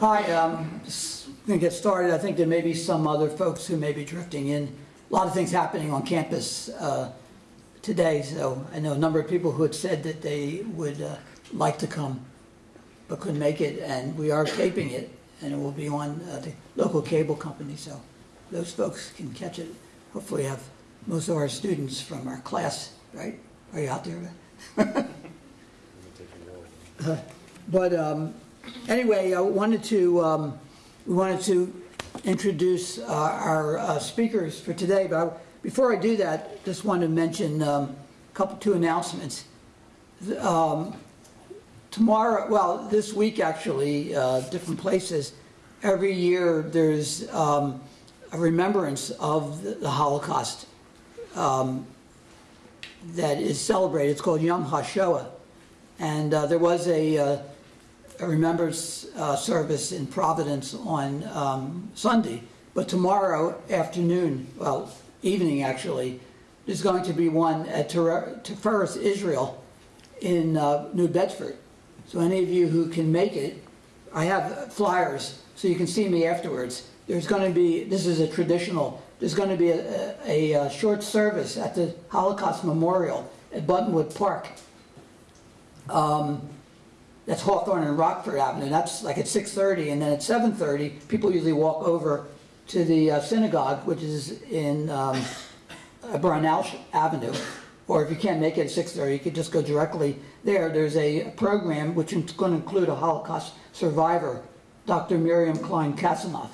Hi, um, just gonna get started. I think there may be some other folks who may be drifting in. A lot of things happening on campus uh, today, so I know a number of people who had said that they would uh, like to come but couldn't make it, and we are taping it, and it will be on uh, the local cable company, so those folks can catch it. Hopefully have most of our students from our class, right? Are you out there? But um, anyway, I wanted to, um, we wanted to introduce uh, our uh, speakers for today, but I- before I do that, just want to mention um, a couple, two announcements. Um, Tomorrow, well, this week actually, uh, different places, every year there's um, a remembrance of the- the Holocaust um, that is celebrated. It's called Yom HaShoah. And uh, there was a, uh, a remembrance uh, service in Providence on um, Sunday, but tomorrow afternoon, well, evening actually, there's going to be one at Tiferes, Israel, in uh, New Bedford. So any of you who can make it, I have flyers, so you can see me afterwards. There's going to be, this is a traditional, there's going to be a, a, a short service at the Holocaust Memorial at Buttonwood Park. Um, that's Hawthorne and Rockford Avenue. That's like at 6:30, and then at 7:30, people usually walk over to the uh, synagogue, which is in um, uh, Brownell Avenue. Or if you can't make it at 6:30, you could just go directly there. There's a program which is going to include a Holocaust survivor, Dr. Miriam Klein Kassenoff,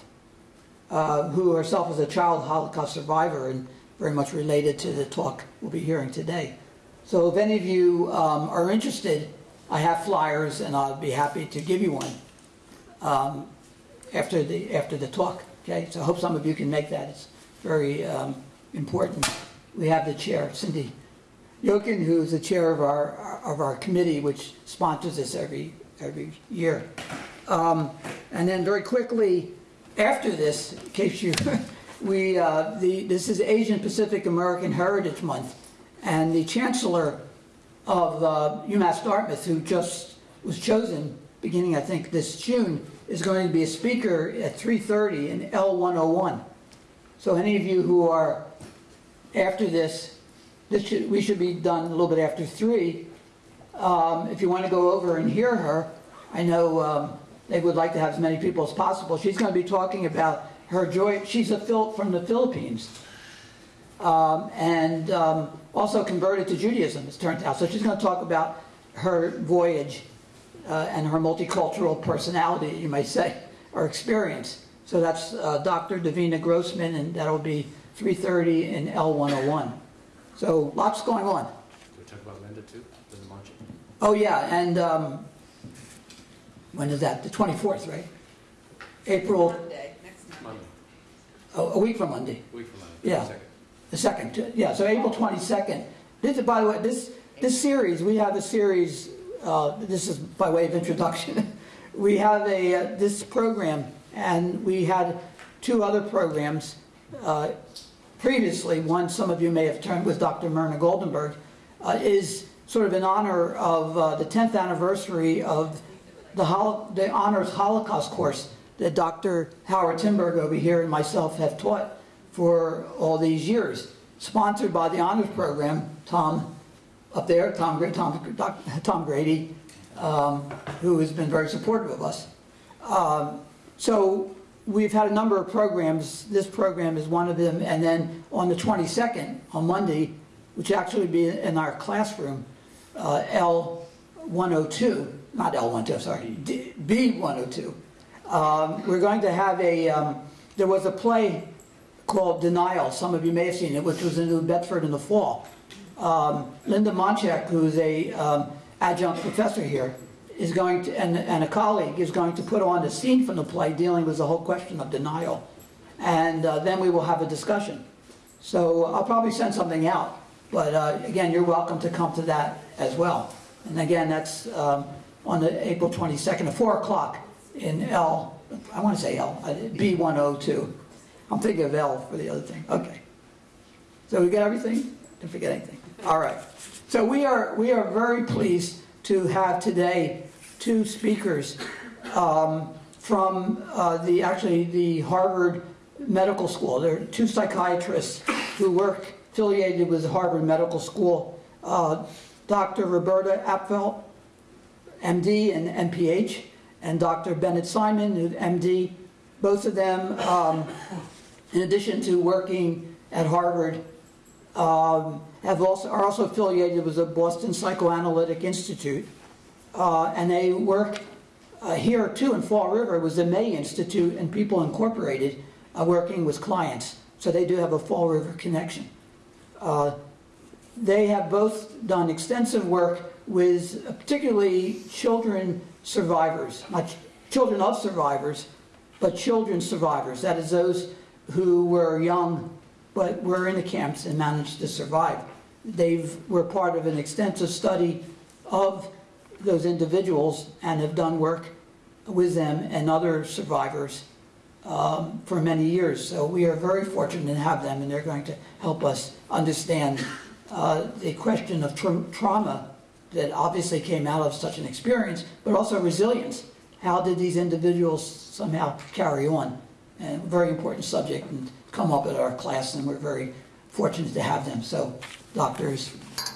uh, who herself is a child Holocaust survivor and very much related to the talk we'll be hearing today. So if any of you um, are interested, I have flyers and I'll be happy to give you one um, after the after the talk. Okay, so I hope some of you can make that. It's very um, important. We have the chair, Cindy Yokin, who's the chair of our of our committee, which sponsors this every every year. Um, and then very quickly after this, in case you, we uh, the this is Asian Pacific American Heritage Month, and the chancellor of uh, UMass Dartmouth, who just was chosen beginning, I think, this June, is going to be a speaker at 3.30 in L101. So any of you who are after this, this should, we should be done a little bit after 3. Um, if you want to go over and hear her, I know um, they would like to have as many people as possible. She's going to be talking about her joy. She's a Phil from the Philippines um, and um, also converted to Judaism, it's turns out. So she's going to talk about her voyage uh, and her multicultural personality, you might say, or experience. So that's uh, Dr. Divina Grossman, and that'll be 3.30 in L101. So lots going on. Can we talk about Linda too? Linda Marching? Oh, yeah, and um, when is that? The 24th, right? April, Monday, next Monday. Monday, oh, a week from Monday. week from Monday. Yeah. Second. The second, yeah, so April 22nd. This is, by the way, this, this series, we have a series, uh, this is by way of introduction. We have a, uh, this program, and we had two other programs uh, previously. One, some of you may have turned with Dr. Myrna Goldenberg, uh, is sort of in honor of uh, the 10th anniversary of the, Hol- the Honors Holocaust course that Dr. Howard Tinberg over here and myself have taught for all these years. Sponsored by the Honors Program, Tom up there, Tom, Tom, Tom Grady, um, who has been very supportive of us. Um, so we've had a number of programs. This program is one of them. And then on the 22nd, on Monday, which actually be in our classroom, uh, L102, not L102, sorry, D- B102. Um, we're going to have a, um, there was a play called Denial, some of you may have seen it, which was in New Bedford in the fall. Um, Linda Monchek, who's a um, adjunct professor here, is going to, and, and a colleague, is going to put on a scene from the play dealing with the whole question of denial. And uh, then we will have a discussion. So I'll probably send something out, but uh, again, you're welcome to come to that as well. And again, that's um, on the April 22nd at 4 o'clock in L, I want to say L, uh, B102. I'm thinking of L for the other thing. Okay. So we got everything? Didn't forget anything. All right. So we are we are very pleased to have today two speakers um, from uh, the, actually, the Harvard Medical School. There are two psychiatrists who work affiliated with the Harvard Medical School, uh, Dr. Roberta Apfel, MD and MPH, and Dr. Bennett Simon, MD. Both of them, um, in addition to working at Harvard, um, have also, are also affiliated with the Boston Psychoanalytic Institute. Uh, and they work uh, here too in Fall River was the May Institute and People Incorporated uh, working with clients. So they do have a Fall River connection. Uh, they have both done extensive work with uh, particularly children survivors, not ch- children of survivors, but children survivors. That is those who were young but were in the camps and managed to survive. They were part of an extensive study of those individuals and have done work with them and other survivors um, for many years. So we are very fortunate to have them, and they're going to help us understand uh, the question of tra- trauma that obviously came out of such an experience, but also resilience. How did these individuals somehow carry on? And very important subject and come up at our class, and we're very fortunate to have them. So, doctors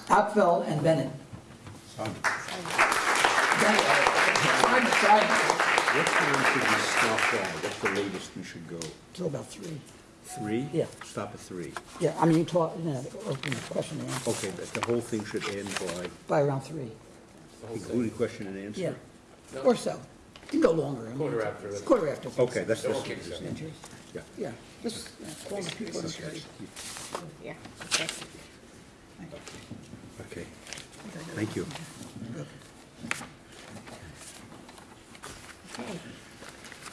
Apfel and Bennett. Bennett. I'm sorry. What time should we stop by? What's the latest we should go? Till about three. Three? Yeah. Stop at three. Yeah, I mean, you talk, you know, open the question and answer Okay, but the whole thing should end by, by around three. The whole thing. including question and answer? Yeah, No. or so. You can go longer. I mean, Quarter after. the- Quarter after. Okay, that's, Don't that's, kick yourself. Yeah. Yeah, just uh, call the people. and say, Yeah, okay. Okay, thank you. Okay.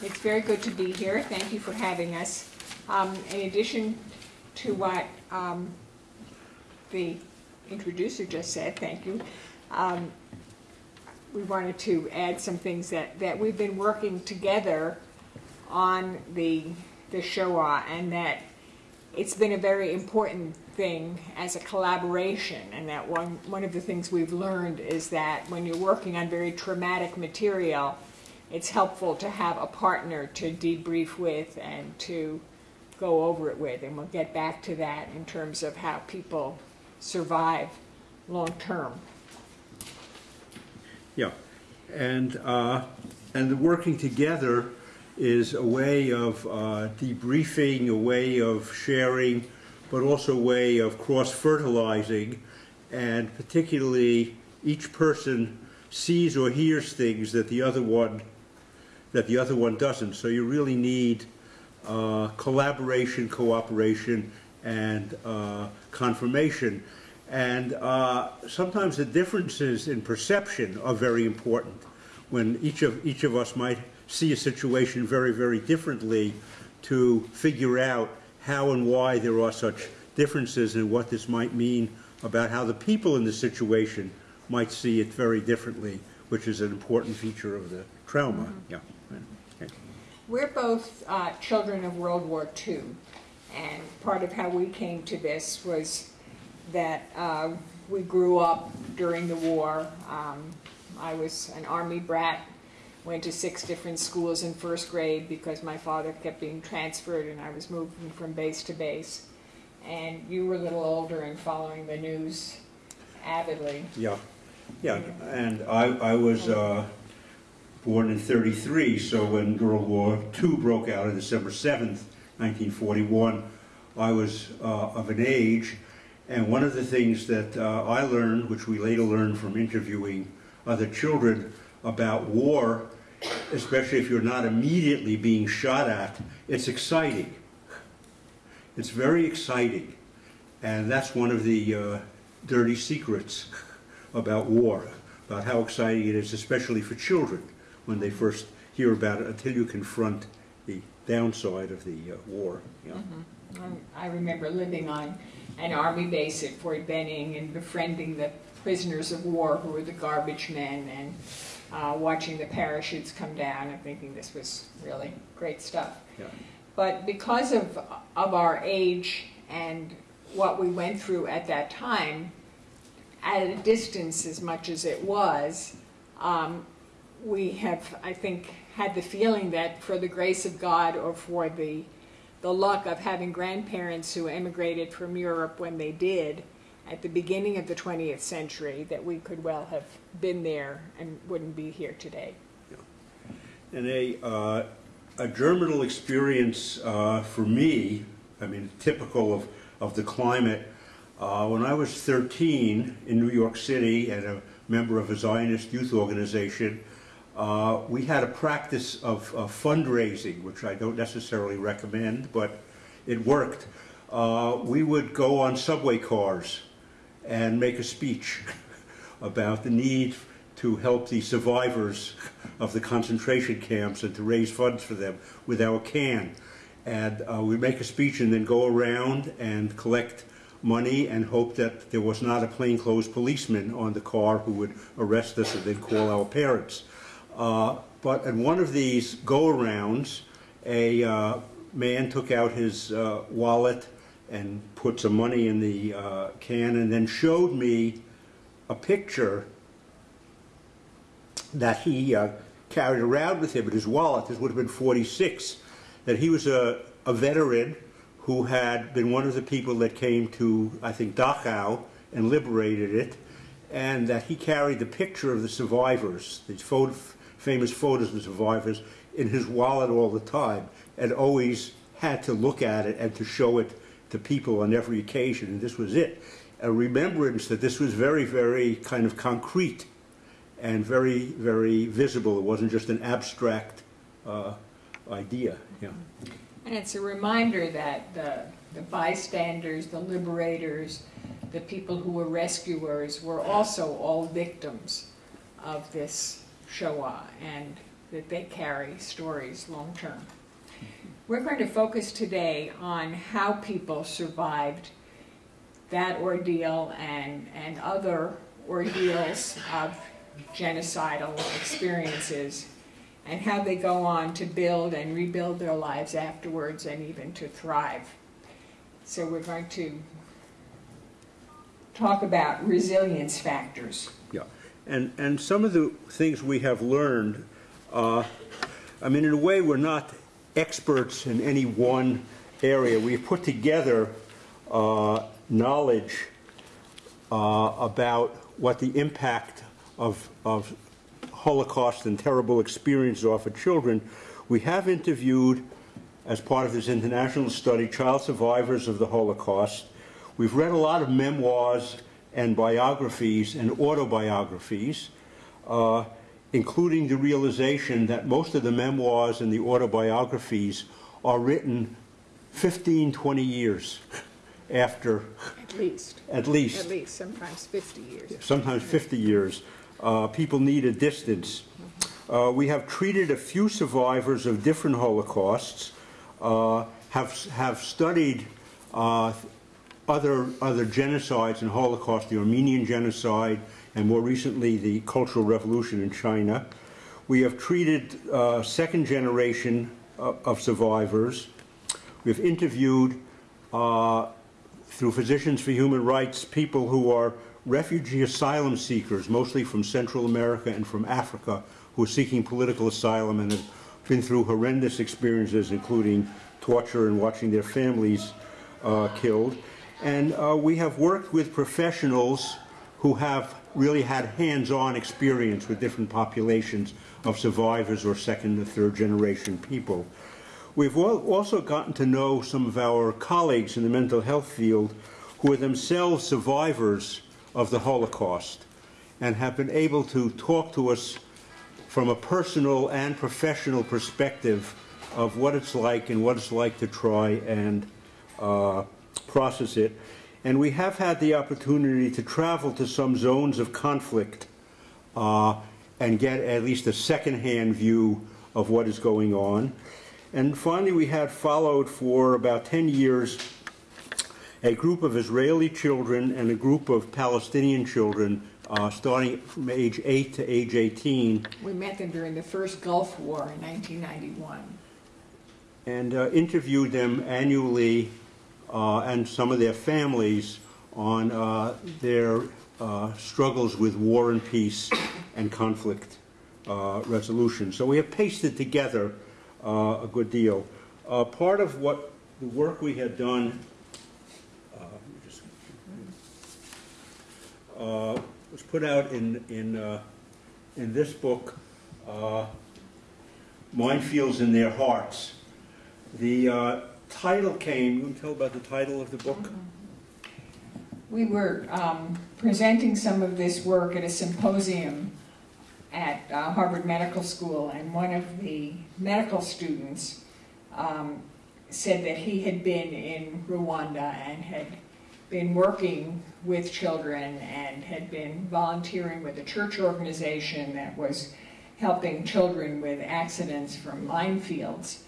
It's very good to be here. Thank you for having us. Um, In addition to what um, the introducer just said, thank you, um, we wanted to add some things that, that we've been working together on the, the Shoah, and that it's been a very important thing as a collaboration, and that one, one of the things we've learned is that when you're working on very traumatic material, it's helpful to have a partner to debrief with and to go over it with, and we'll get back to that in terms of how people survive long-term. Yeah, and, uh, and working together is a way of uh, debriefing, a way of sharing, but also a way of cross-fertilizing, and particularly each person sees or hears things that the other one, that the other one doesn't. So you really need uh, collaboration, cooperation, and uh, confirmation. And uh, sometimes the differences in perception are very important. When each of each of us might see a situation very, very differently, to figure out how and why there are such differences and what this might mean about how the people in the situation might see it very differently, which is an important feature of the trauma. Yeah. Okay. We're both uh, children of World War II, and part of how we came to this was that uh, we grew up during the war. Um, I was an Army brat, went to six different schools in first grade because my father kept being transferred and I was moving from base to base. And you were a little older and following the news avidly. Yeah, yeah, and I, I was uh, born in 33, so when World War II broke out on December 7th, 1941, I was uh, of an age, and one of the things that uh, I learned, which we later learned from interviewing other children about war, especially if you're not immediately being shot at, it's exciting. It's very exciting. And that's one of the uh, dirty secrets about war, about how exciting it is, especially for children, when they first hear about it, until you confront the downside of the uh, war. Yeah. Um, I remember living on an army base at Fort Benning and befriending the prisoners of war who were the garbage men and uh, watching the parachutes come down and thinking this was really great stuff. Yeah. But because of, of our age and what we went through at that time, at a distance as much as it was, um, we have, I think, had the feeling that for the grace of God or for the, the luck of having grandparents who emigrated from Europe when they did at the beginning of the 20th century, that we could well have been there and wouldn't be here today. And a, uh, a germinal experience uh, for me, I mean, typical of, of the climate, uh, when I was 13 in New York City and a member of a Zionist youth organization, uh, we had a practice of, of fundraising, which I don't necessarily recommend, but it worked. Uh, we would go on subway cars and make a speech about the need to help the survivors of the concentration camps and to raise funds for them with our can. And uh, we make a speech and then go around and collect money and hope that there was not a plainclothes policeman on the car who would arrest us and then call our parents. Uh, but at one of these go-arounds, a uh, man took out his uh, wallet and put some money in the can and then showed me a picture that he uh, carried around with him in his wallet. This would have been 46. That he was a, a veteran who had been one of the people that came to, I think, Dachau and liberated it, and that he carried the picture of the survivors, these photo, famous photos of survivors, in his wallet all the time, and always had to look at it and to show it to people on every occasion, and this was it. A remembrance that this was very, very kind of concrete and very, very visible. It wasn't just an abstract uh, idea. Yeah. And it's a reminder that the, the bystanders, the liberators, the people who were rescuers were also all victims of this Shoah uh, and that they carry stories long term. We're going to focus today on how people survived that ordeal and, and other ordeals of genocidal experiences and how they go on to build and rebuild their lives afterwards and even to thrive. So we're going to talk about resilience factors. And and some of the things we have learned, uh, I mean, in a way, we're not experts in any one area. We've put together uh, knowledge uh, about what the impact of, of Holocaust and terrible experiences are for children. We have interviewed, as part of this international study, child survivors of the Holocaust. We've read a lot of memoirs and biographies and autobiographies, uh, including the realization that most of the memoirs and the autobiographies are written 15, 20 years after, At least. at least, At least, sometimes 50 years. sometimes 50 years. Uh, people need a distance. Uh, we have treated a few survivors of different Holocausts, uh, have, have studied uh, other, other genocides and Holocaust, the Armenian genocide, and more recently the Cultural Revolution in China. We have treated uh, second generation uh, of survivors. We've interviewed, uh, through Physicians for Human Rights, people who are refugee asylum seekers, mostly from Central America and from Africa, who are seeking political asylum and have been through horrendous experiences, including torture and watching their families uh, killed. And uh, we have worked with professionals who have really had hands-on experience with different populations of survivors or second or third generation people. We've also gotten to know some of our colleagues in the mental health field who are themselves survivors of the Holocaust and have been able to talk to us from a personal and professional perspective of what it's like and what it's like to try and uh, process it. And we have had the opportunity to travel to some zones of conflict uh, and get at least a second-hand view of what is going on. And finally, we had followed for about 10 years a group of Israeli children and a group of Palestinian children uh, starting from age 8 to age 18 We met them during the first Gulf War in 1991. and uh, interviewed them annually and some of their families on uh, their uh, struggles with war and peace and conflict uh, resolution. So we have pasted together uh, a good deal. Uh, Part of what, the work we had done, uh, uh, was put out in, in, uh, in this book, uh, Minefields in Their Hearts. The uh, title came, you to tell about the title of the book? We were um, presenting some of this work at a symposium at uh, Harvard Medical School, and one of the medical students um, said that he had been in Rwanda and had been working with children and had been volunteering with a church organization that was helping children with accidents from minefields.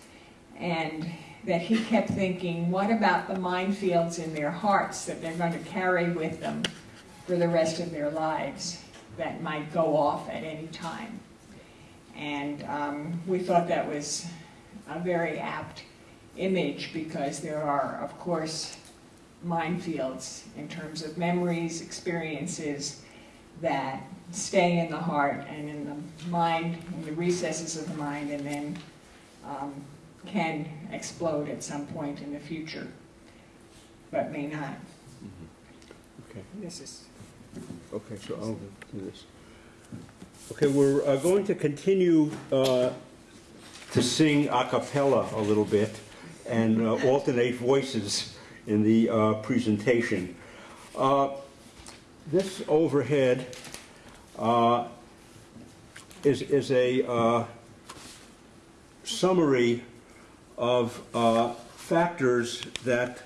And that he kept thinking, what about the minefields in their hearts that they're going to carry with them for the rest of their lives that might go off at any time? And um, we thought that was a very apt image because there are, of course, minefields in terms of memories, experiences that stay in the heart and in the mind, in the recesses of the mind, and then um, can explode at some point in the future, but may not. Okay. This is Okay, so I'll do this. Okay, we're uh, going to continue uh, to sing a cappella a little bit and uh, alternate voices in the uh, presentation. Uh, This overhead uh, is is a uh, summary of uh, factors that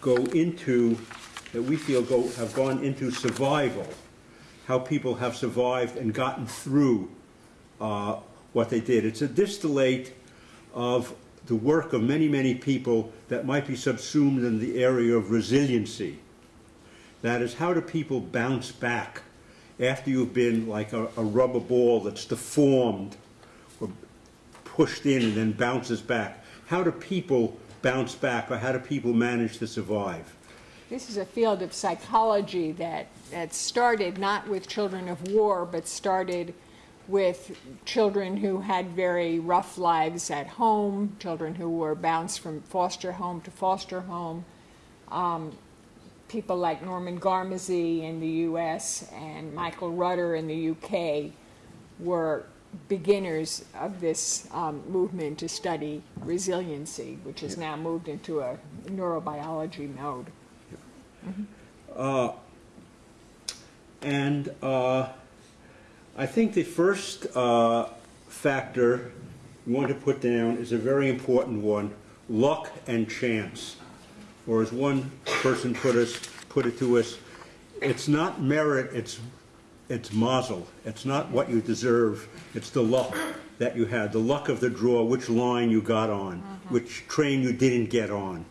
go into, that we feel go, have gone into survival, how people have survived and gotten through uh, what they did. It's a distillate of the work of many, many people that might be subsumed in the area of resiliency. That is, how do people bounce back after you've been like a, a rubber ball that's deformed or pushed in and then bounces back? How do people bounce back or how do people manage to survive? This is a field of psychology that, that started not with children of war, but started with children who had very rough lives at home, children who were bounced from foster home to foster home. Um, people like Norman Garmezy in the US and Michael Rutter in the UK were beginners of this um, movement to study resiliency, which has now moved into a neurobiology mode. And uh, I think the first uh, factor we want to put down is a very important one, luck and chance. Or as one person put us, put it to us, it's not merit, it's, it's mazel. It's not what you deserve, it's the luck that you had, the luck of the draw, which line you got on, which train you didn't get on,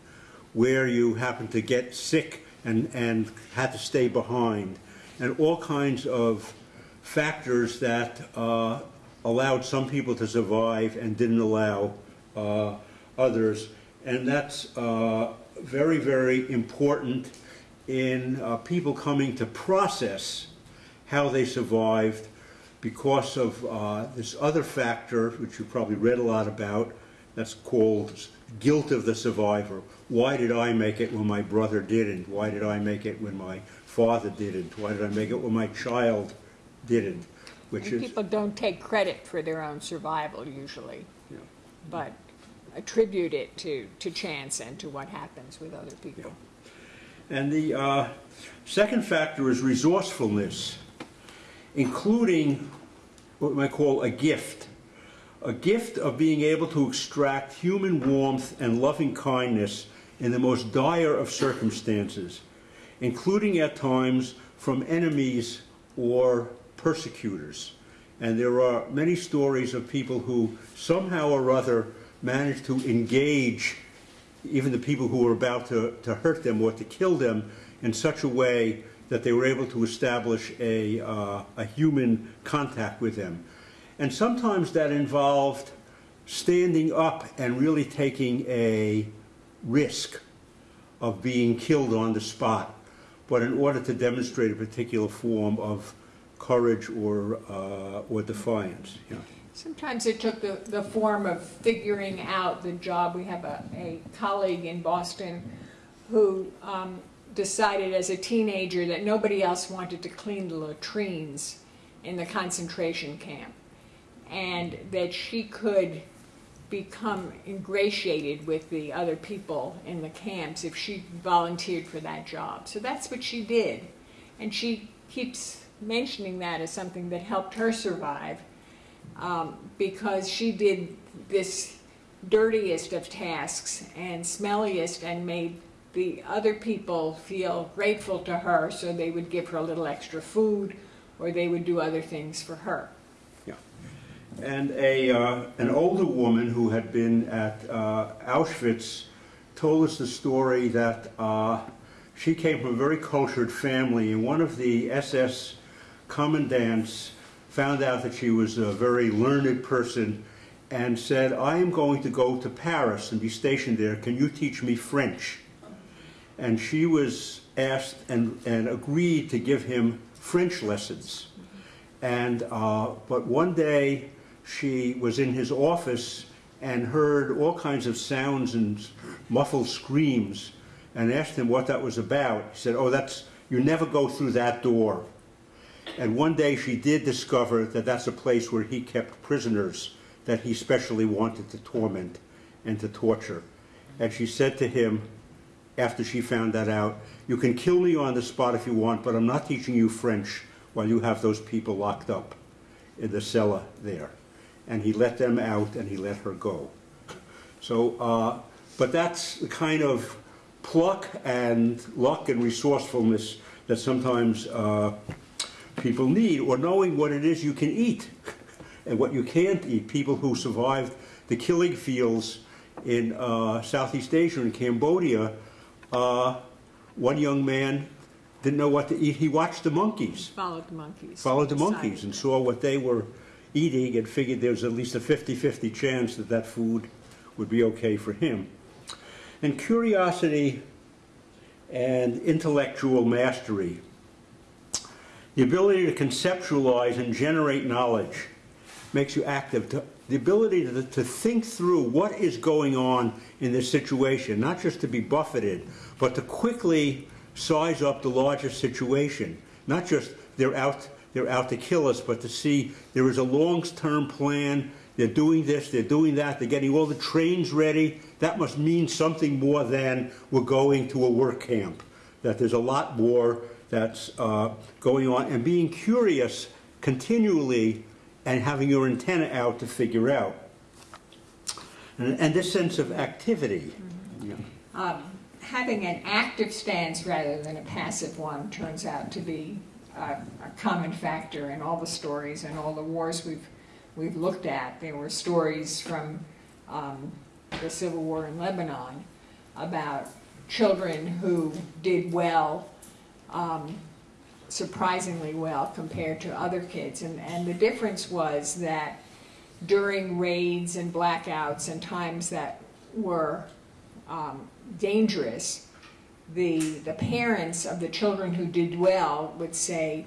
where you happened to get sick and, and had to stay behind, and all kinds of factors that uh, allowed some people to survive and didn't allow uh, others. And that's uh, very, very important in uh, people coming to process how they survived because of uh, this other factor, which you probably read a lot about, that's called guilt of the survivor. Why did I make it when my brother didn't? Why did I make it when my father didn't? Why did I make it when my child didn't? Which And is, people don't take credit for their own survival usually, Yeah. but attribute it to, to chance and to what happens with other people. And the uh, second factor is resourcefulness, including what we might call a gift. A gift of being able to extract human warmth and loving kindness in the most dire of circumstances, including at times from enemies or persecutors. And there are many stories of people who somehow or other managed to engage even the people who were about to, to hurt them or to kill them in such a way that they were able to establish a, uh, a human contact with them. And sometimes that involved standing up and really taking a risk of being killed on the spot, but in order to demonstrate a particular form of courage or, uh, or defiance. Yeah. Sometimes it took the, the form of figuring out the job. We have a, a colleague in Boston who um, decided as a teenager that nobody else wanted to clean the latrines in the concentration camp and that she could become ingratiated with the other people in the camps if she volunteered for that job. So that's what she did. And she keeps mentioning that as something that helped her survive um, because she did this dirtiest of tasks and smelliest and made the other people feel grateful to her so they would give her a little extra food or they would do other things for her. Yeah. And a, uh, an older woman who had been at uh, Auschwitz told us the story that uh, she came from a very cultured family, and one of the SS commandants found out that she was a very learned person and said, I am going to go to Paris and be stationed there. Can you teach me French? And she was asked and, and agreed to give him French lessons. And, uh, but one day she was in his office and heard all kinds of sounds and muffled screams and asked him what that was about. He said, oh, that's, you never go through that door. And one day she did discover that that's a place where he kept prisoners that he specially wanted to torment and to torture. And she said to him, after she found that out, you can kill me on the spot if you want, but I'm not teaching you French while you have those people locked up in the cellar there. And he let them out and he let her go. So, uh, but that's the kind of pluck and luck and resourcefulness that sometimes uh, people need, or knowing what it is you can eat and what you can't eat. People who survived the killing fields in uh, Southeast Asia and Cambodia, uh, one young man didn't know what to eat. He watched the monkeys, Followed the monkeys. followed the monkeys, and saw what they were eating and figured there was at least a 50-50 chance that that food would be okay for him. And curiosity and intellectual mastery the ability to conceptualize and generate knowledge makes you active. To- The ability to, to think through what is going on in this situation, not just to be buffeted, but to quickly size up the larger situation. Not just they're out, they're out to kill us, but to see there is a long-term plan. They're doing this, they're doing that, they're getting all the trains ready. That must mean something more than we're going to a work camp. That there's a lot more that's uh, going on, and being curious continually and having your antenna out to figure out. And, and this sense of activity. Yeah. Um, having an active stance rather than a passive one turns out to be a, a common factor in all the stories and all the wars we've we've looked at. There were stories from um, the Civil War in Lebanon about children who did well, um, surprisingly well compared to other kids, and and the difference was that during raids and blackouts and times that were um, dangerous, the, the parents of the children who did well would say,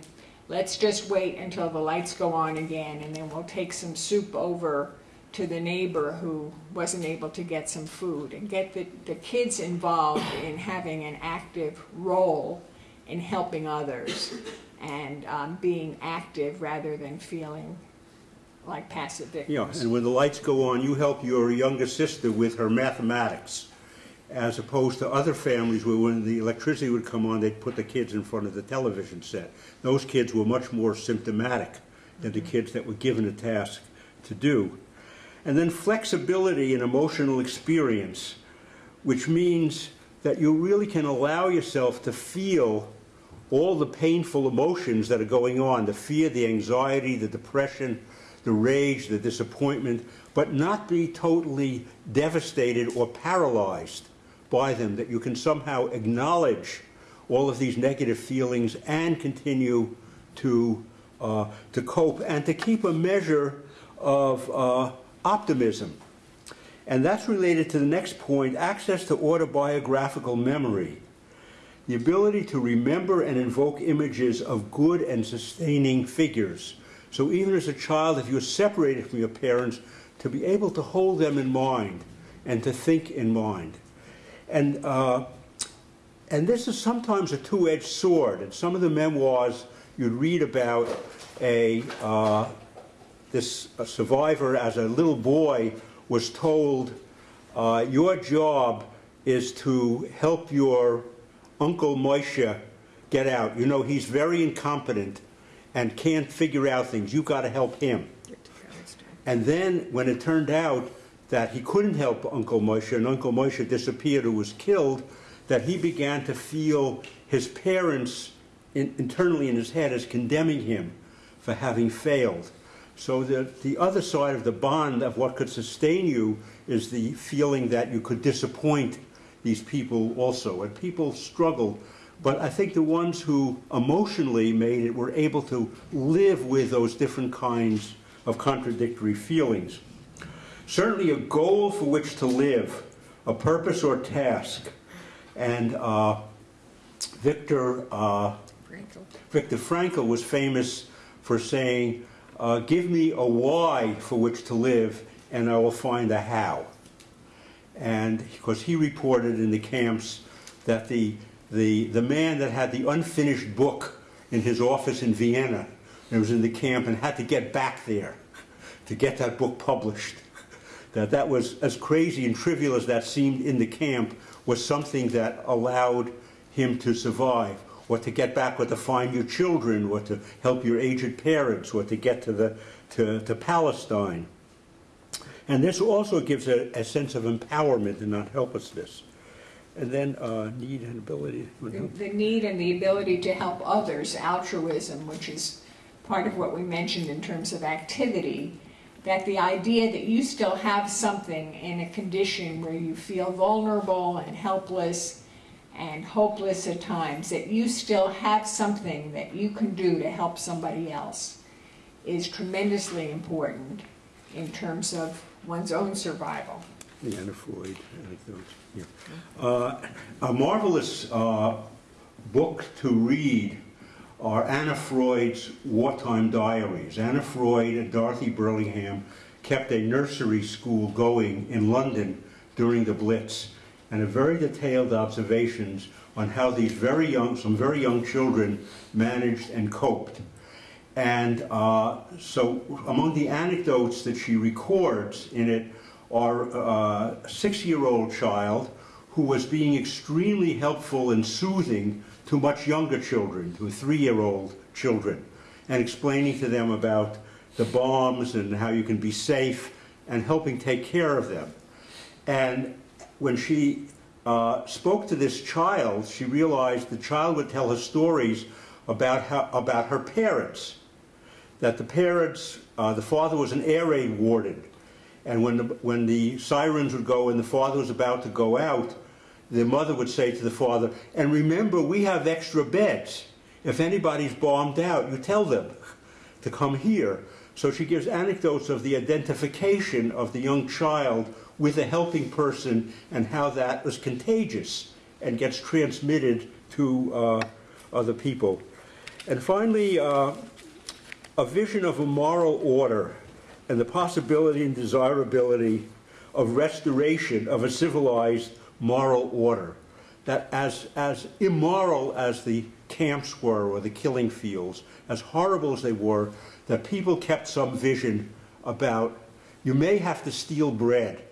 let's just wait until the lights go on again and then we'll take some soup over to the neighbor who wasn't able to get some food. And get the, the kids involved in having an active role in helping others and um, being active rather than feeling like passive victims. Yeah, and when the lights go on, you help your younger sister with her mathematics, as opposed to other families where when the electricity would come on, they'd put the kids in front of the television set. Those kids were much more symptomatic than the kids that were given a task to do. And then flexibility in emotional experience, which means that you really can allow yourself to feel all the painful emotions that are going on the fear, the anxiety, the depression, the rage, the disappointment, but not be totally devastated or paralyzed by them, that you can somehow acknowledge all of these negative feelings and continue to, uh, to cope and to keep a measure of uh, optimism. And that's related to the next point access to autobiographical memory. The ability to remember and invoke images of good and sustaining figures. So even as a child, if you're separated from your parents, to be able to hold them in mind and to think in mind. And, uh, and this is sometimes a two-edged sword. In some of the memoirs, you'd read about a, uh, this a survivor as a little boy was told, uh, your job is to help your Uncle Moshe get out. You know, he's very incompetent and can't figure out things. You've got to help him. And then when it turned out that he couldn't help Uncle Moshe and Uncle Moshe disappeared or was killed, that he began to feel his parents in, internally in his head as condemning him for having failed. So the, the other side of the bond of what could sustain you is the feeling that you could disappoint these people also. And people struggled, but I think the ones who emotionally made it were able to live with those different kinds of contradictory feelings. Certainly a goal for which to live, a purpose or task. And uh, Victor, uh, Frankl. Victor Frankl was famous for saying, uh, give me a why for which to live and I will find a how. And because he reported in the camps that the, the, the man that had the unfinished book in his office in Vienna and was in the camp and had to get back there to get that book published, that that was as crazy and trivial as that seemed in the camp was something that allowed him to survive or to get back or to find your children or to help your aged parents or to get to, the, to, to Palestine. And this also gives a, a sense of empowerment and not helplessness. And then uh, need and ability. The, the need and the ability to help others, altruism, which is part of what we mentioned in terms of activity, that the idea that you still have something in a condition where you feel vulnerable and helpless and hopeless at times, that you still have something that you can do to help somebody else is tremendously important in terms of one's own survival. The Anna Freud. Yeah. Uh, a marvelous uh, book to read are Anna Freud's wartime diaries. Anna Freud and Dorothy Burlingham kept a nursery school going in London during the Blitz and very detailed observations on how these very young, some very young children managed and coped. And uh, so among the anecdotes that she records in it are uh, a six-year-old child who was being extremely helpful and soothing to much younger children, to three-year-old children, and explaining to them about the bombs and how you can be safe and helping take care of them. And when she uh, spoke to this child, she realized the child would tell her stories about, how, about her parents. That the parents, uh, the father was an air raid warden, and when the, when the sirens would go and the father was about to go out, the mother would say to the father, and remember, we have extra beds. If anybody's bombed out, you tell them to come here. So she gives anecdotes of the identification of the young child with a helping person and how that was contagious and gets transmitted to uh, other people. And finally, uh, a vision of a moral order and the possibility and desirability of restoration of a civilized moral order. That as, as immoral as the camps were or the killing fields, as horrible as they were, that people kept some vision about you may have to steal bread,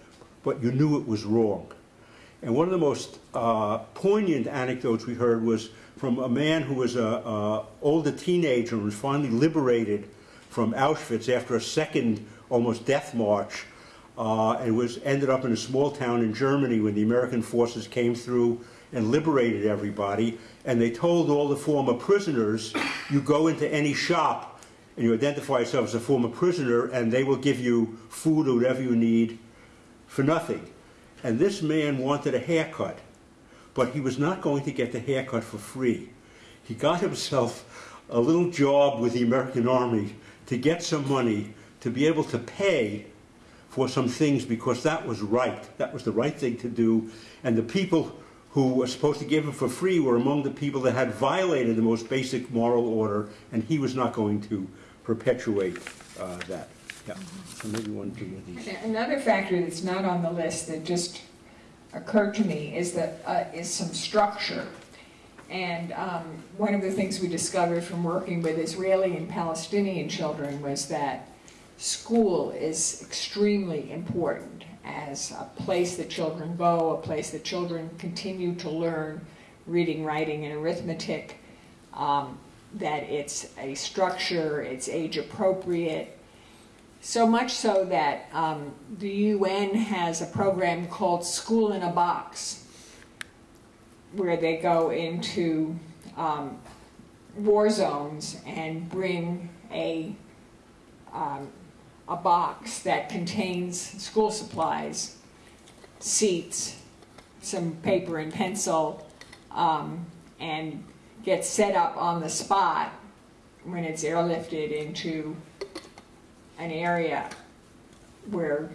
but you knew it was wrong. And one of the most uh, poignant anecdotes we heard was from a man who was an older teenager and was finally liberated from Auschwitz after a second almost death march uh, and was ended up in a small town in Germany when the American forces came through and liberated everybody. And they told all the former prisoners, you go into any shop and you identify yourself as a former prisoner and they will give you food or whatever you need for nothing. And this man wanted a haircut, but he was not going to get the haircut for free. He got himself a little job with the American Army to get some money to be able to pay for some things because that was right. That was the right thing to do. And the people who were supposed to give it for free were among the people that had violated the most basic moral order, and he was not going to perpetuate uh, that. Yeah, so maybe one, two of these. Another factor that's not on the list that just occurred to me is that, uh, is some structure. And um, one of the things we discovered from working with Israeli and Palestinian children was that school is extremely important as a place that children go, a place that children continue to learn reading, writing, and arithmetic, um, that it's a structure, it's age appropriate, so much so that um, the UN has a program called School in a Box, where they go into um, war zones and bring a, um, a box that contains school supplies, seats, some paper and pencil, um, and get set up on the spot when it's airlifted into an area where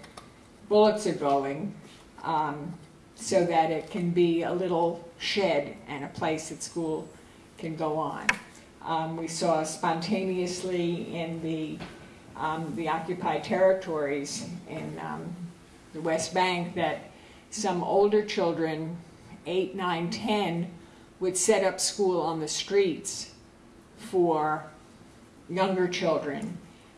bullets are going um, so that it can be a little shed and a place that school can go on. Um, we saw spontaneously in the, um, the occupied territories in um, the West Bank that some older children, 8, 9, 10, would set up school on the streets for younger children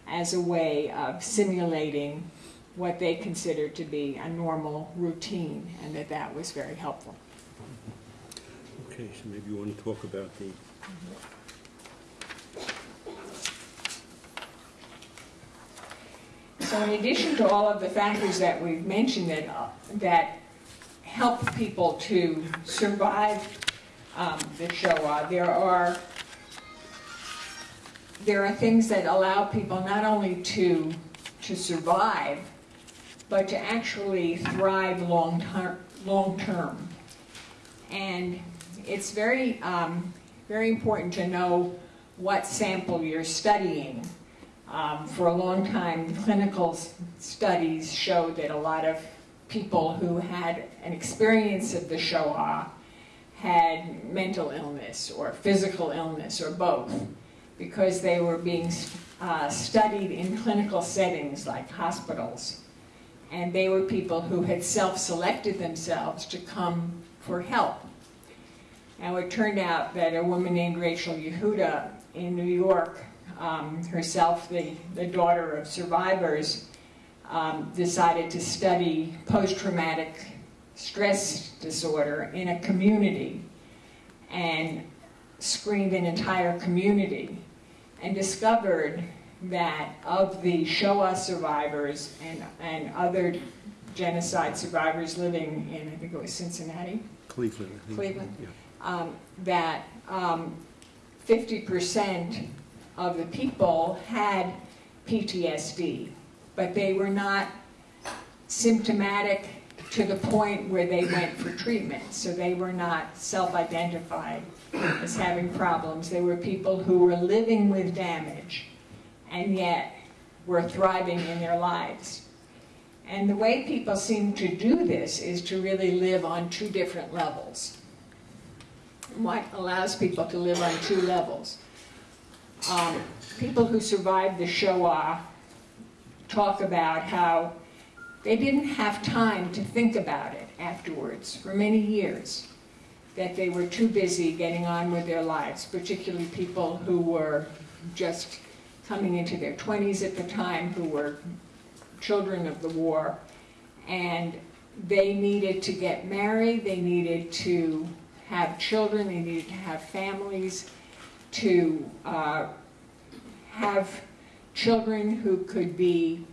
as a way of simulating what they considered to be a normal routine, and that that was very helpful. Okay, so maybe you want to talk about the, So in addition to all of the factors that we've mentioned that, uh, that help people to survive um, the Shoah, there are there are things that allow people not only to to survive, but to actually thrive long term. Long term, and it's very um, very important to know what sample you're studying. Um, for a long time, clinical studies showed that a lot of people who had an experience of the Shoah had mental illness or physical illness or both because they were being uh, studied in clinical settings like hospitals. And they were people who had self-selected themselves to come for help. Now it turned out that a woman named Rachel Yehuda in New York, um, herself the, the daughter of survivors, um, decided to study post-traumatic stress disorder in a community and screened an entire community and discovered that of the Shoah survivors and, and other genocide survivors living in, I think it was Cincinnati, Cleveland. Cleveland? Yeah. um, that um, 50% of the people had PTSD, but they were not symptomatic to the point where they went for treatment. So they were not self-identified as having problems. They were people who were living with damage and yet were thriving in their lives. And the way people seem to do this is to really live on two different levels. What allows people to live on two levels? Um, people who survived the Shoah talk about how they didn't have time to think about it afterwards for many years, that they were too busy getting on with their lives, particularly people who were just coming into their 20s at the time, who were children of the war, and they needed to get married, they needed to have children, they needed to have families, to uh, have children who could be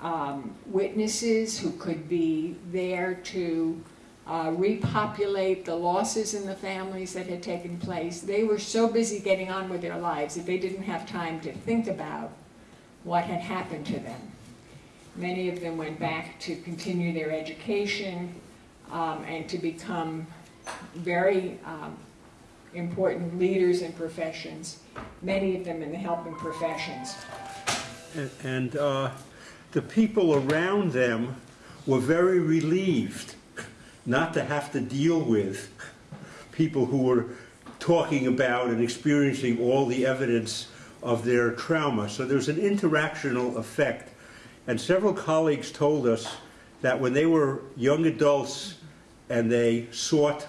um, witnesses, who could be there to uh, repopulate the losses in the families that had taken place. They were so busy getting on with their lives that they didn't have time to think about what had happened to them. Many of them went back to continue their education um, and to become very um, important leaders in professions, many of them in the helping professions. And- And uh, the people around them were very relieved not to have to deal with people who were talking about and experiencing all the evidence of their trauma. So there's an interactional effect. And several colleagues told us that when they were young adults and they sought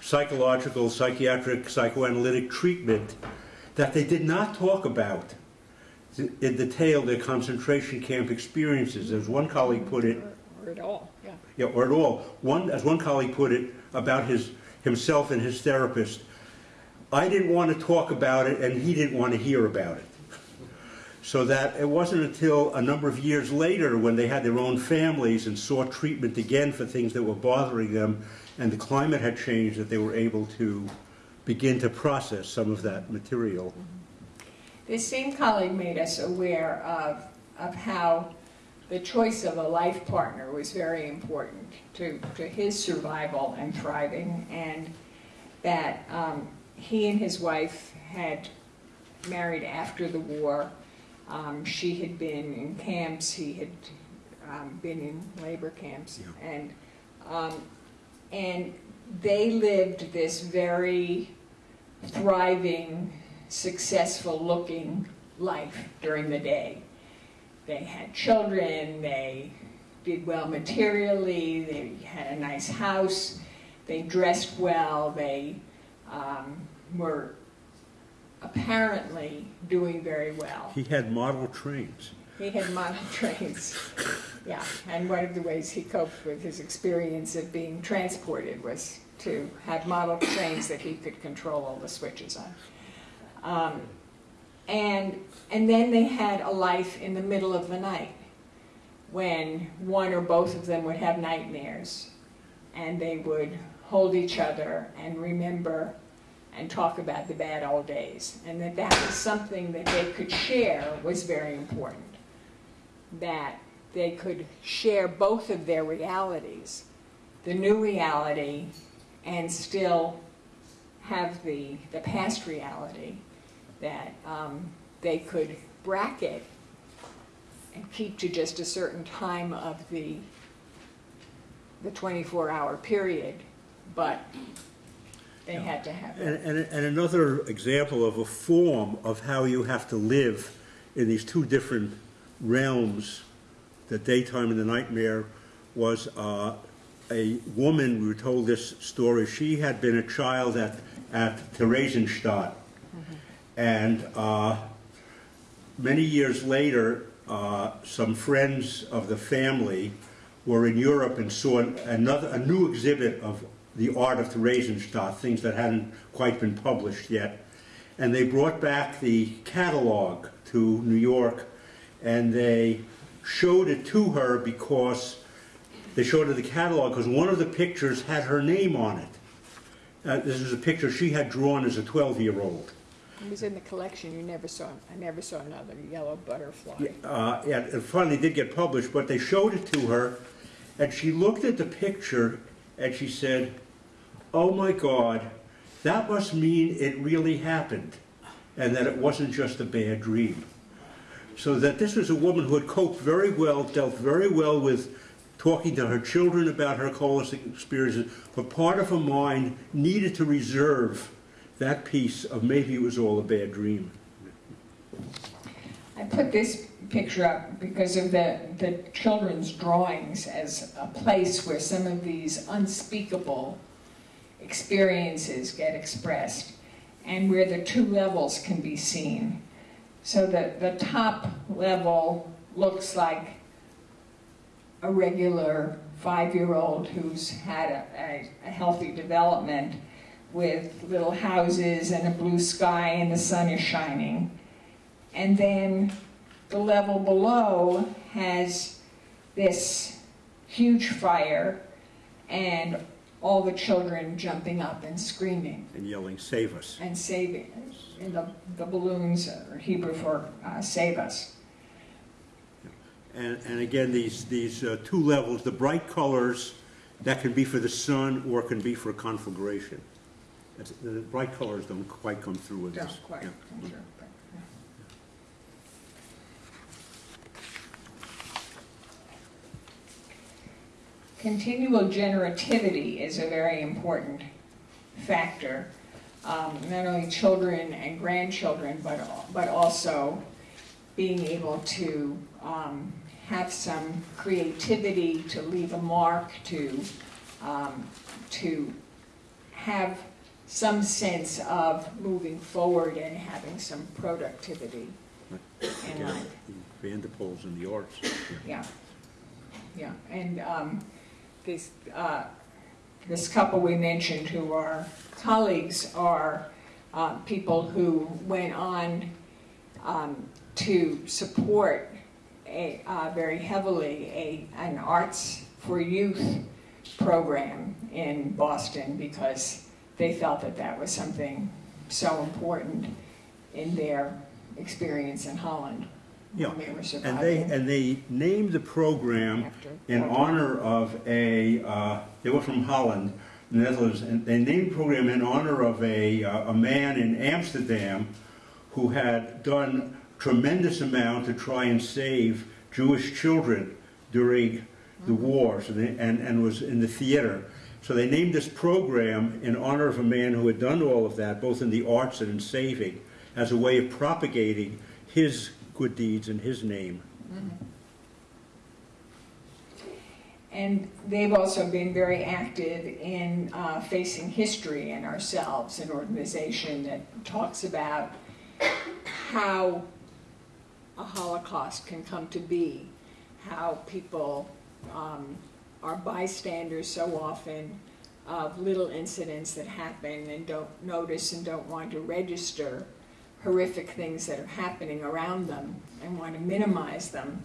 psychological, psychiatric, psychoanalytic treatment, that they did not talk about in detail their concentration camp experiences. As one colleague put it, Or at all, yeah. yeah, or at all. One, as one colleague put it about his himself and his therapist, I didn't want to talk about it, and he didn't want to hear about it. So that it wasn't until a number of years later, when they had their own families and sought treatment again for things that were bothering them, and the climate had changed, that they were able to begin to process some of that material. Mm-hmm. This same colleague made us aware of, of how the choice of a life partner was very important to, to his survival and thriving, and that um, he and his wife had married after the war. Um, she had been in camps, he had um, been in labor camps, Yeah. and um, and they lived this very thriving, successful looking life during the day. They had children, they did well materially, they had a nice house, they dressed well, they um, were apparently doing very well. He had model trains. He had model trains, yeah, and one of the ways he coped with his experience of being transported was to have model trains that he could control all the switches on. Um, and, and then they had a life in the middle of the night when one or both of them would have nightmares and they would hold each other and remember and talk about the bad old days. And that that was something that they could share was very important. That they could share both of their realities, the new reality and still have the, the past reality that um, they could bracket and keep to just a certain time of the the 24-hour period, but they had to have And, it. and, and another example of a form of how you have to live in these two different realms, the daytime and the nightmare, was uh, a woman, we were told this story, she had been a child at, at Theresienstadt. And uh, many years later, uh, some friends of the family were in Europe and saw another, a new exhibit of the art of Theresienstadt, things that hadn't quite been published yet. And they brought back the catalog to New York and they showed it to her because they showed her the catalog because one of the pictures had her name on it. Uh, this was a picture she had drawn as a 12-year-old. It was in the collection, you never saw, I never saw another yellow butterfly. Uh, yeah, it finally did get published, but they showed it to her, and she looked at the picture and she said, "Oh my God, that must mean it really happened, and that it wasn't just a bad dream." So that this was a woman who had coped very well, dealt very well with talking to her children about her holistic experiences, but part of her mind needed to reserve that piece of maybe it was all a bad dream. I put this picture up because of the, the children's drawings as a place where some of these unspeakable experiences get expressed and where the two levels can be seen. So that the top level looks like a regular five-year-old who's had a, a, a healthy development with little houses and a blue sky and the sun is shining. And then the level below has this huge fire and all the children jumping up and screaming And yelling, save us. and saving. us. And the, the balloons are Hebrew for uh, save us. And, and again, these, these uh, two levels, the bright colors, that can be for the sun or can be for conflagration. That's- The bright colors don't quite come through with this. Quite, Yeah. I'm sure, but, yeah. continual generativity is a very important factor. Um, not only children and grandchildren, but, but also being able to um, have some creativity, to leave a mark, to, um, to have some sense of moving forward and having some productivity in life. Vanderpools and the arts. Yeah, yeah, and um, this, uh, this couple we mentioned who are colleagues are uh, people who went on um, to support a, uh, very heavily a, an Arts for Youth program in Boston because they felt that that was something so important in their experience in Holland. Yeah, they And they, and they named the program after. in honor of a, uh, they were from Holland, the Netherlands, and they named the program in honor of a, uh, a man in Amsterdam who had done tremendous amount to try and save Jewish children during the war, so they, and, and was in the theater. So they named this program in honor of a man who had done all of that, both in the arts and in saving, as a way of propagating his good deeds in his name. And they've also been very active in uh, facing history and ourselves, an organization that talks about how a Holocaust can come to be, how people um, are bystanders so often of little incidents that happen and don't notice and don't want to register horrific things that are happening around them and want to minimize them.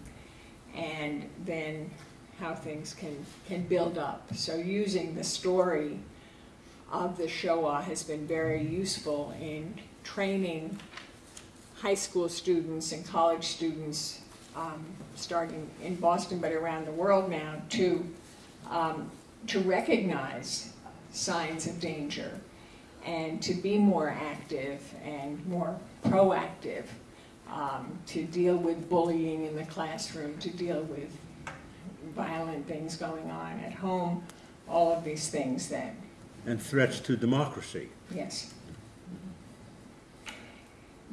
And then how things can, can build up. So using the story of the Shoah has been very useful in training high school students and college students, um, starting in Boston but around the world now, to, um, to recognize signs of danger and to be more active and more proactive, um, to deal with bullying in the classroom, to deal with violent things going on at home, all of these things that, And threats to democracy. yes.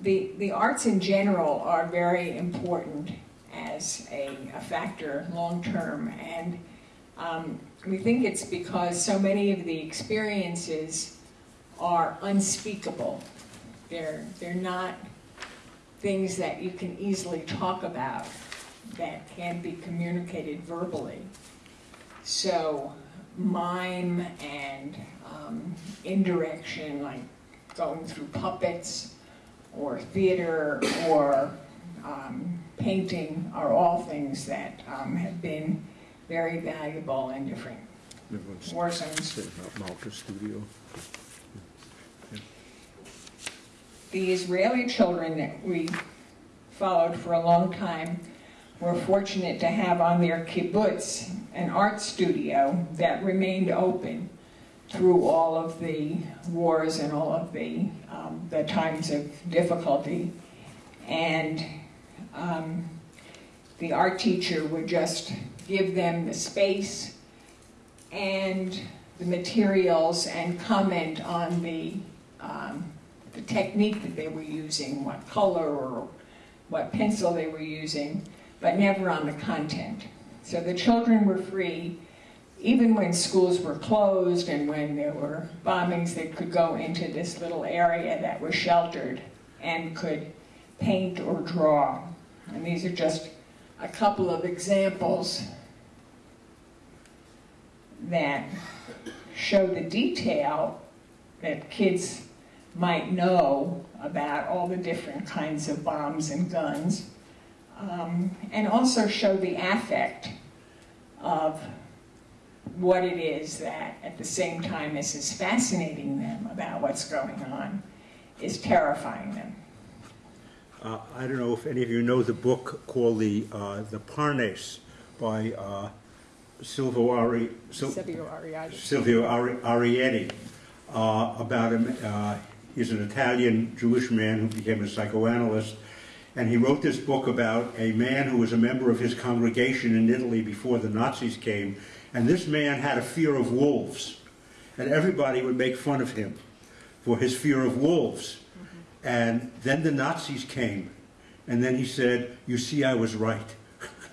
The, the arts in general are very important as a, a factor long-term, and um, we think it's because so many of the experiences are unspeakable. They're, they're not things that you can easily talk about that can be communicated verbally. So mime and um, indirection, like going through puppets or theater or um, painting, are all things that um, have been very valuable in different war zones. Malta Studio. The Israeli children that we followed for a long time were fortunate to have on their kibbutz an art studio that remained open through all of the wars and all of the, um, the times of difficulty. And um, the art teacher would just give them the space and the materials and comment on the, um, the technique that they were using, what color or what pencil they were using, but never on the content. So the children were free, even when schools were closed and when there were bombings, they could go into this little area that was sheltered and could paint or draw. And these are just a couple of examples that show the detail that kids might know about all the different kinds of bombs and guns, um, and also show the affect of what it is that, at the same time as is fascinating them about what's going on, is terrifying them. Uh, I don't know if any of you know the book called The, uh, the Parnas by uh, Silvio, Ari, Sil- Silvio Ariadne. Silvio Ari- Arieti uh, about him. Uh, he's an Italian Jewish man who became a psychoanalyst, And he wrote this book about a man who was a member of his congregation in Italy before the Nazis came. And this man had a fear of wolves. And everybody would make fun of him for his fear of wolves. And then the Nazis came. And then he said, You see, I was right.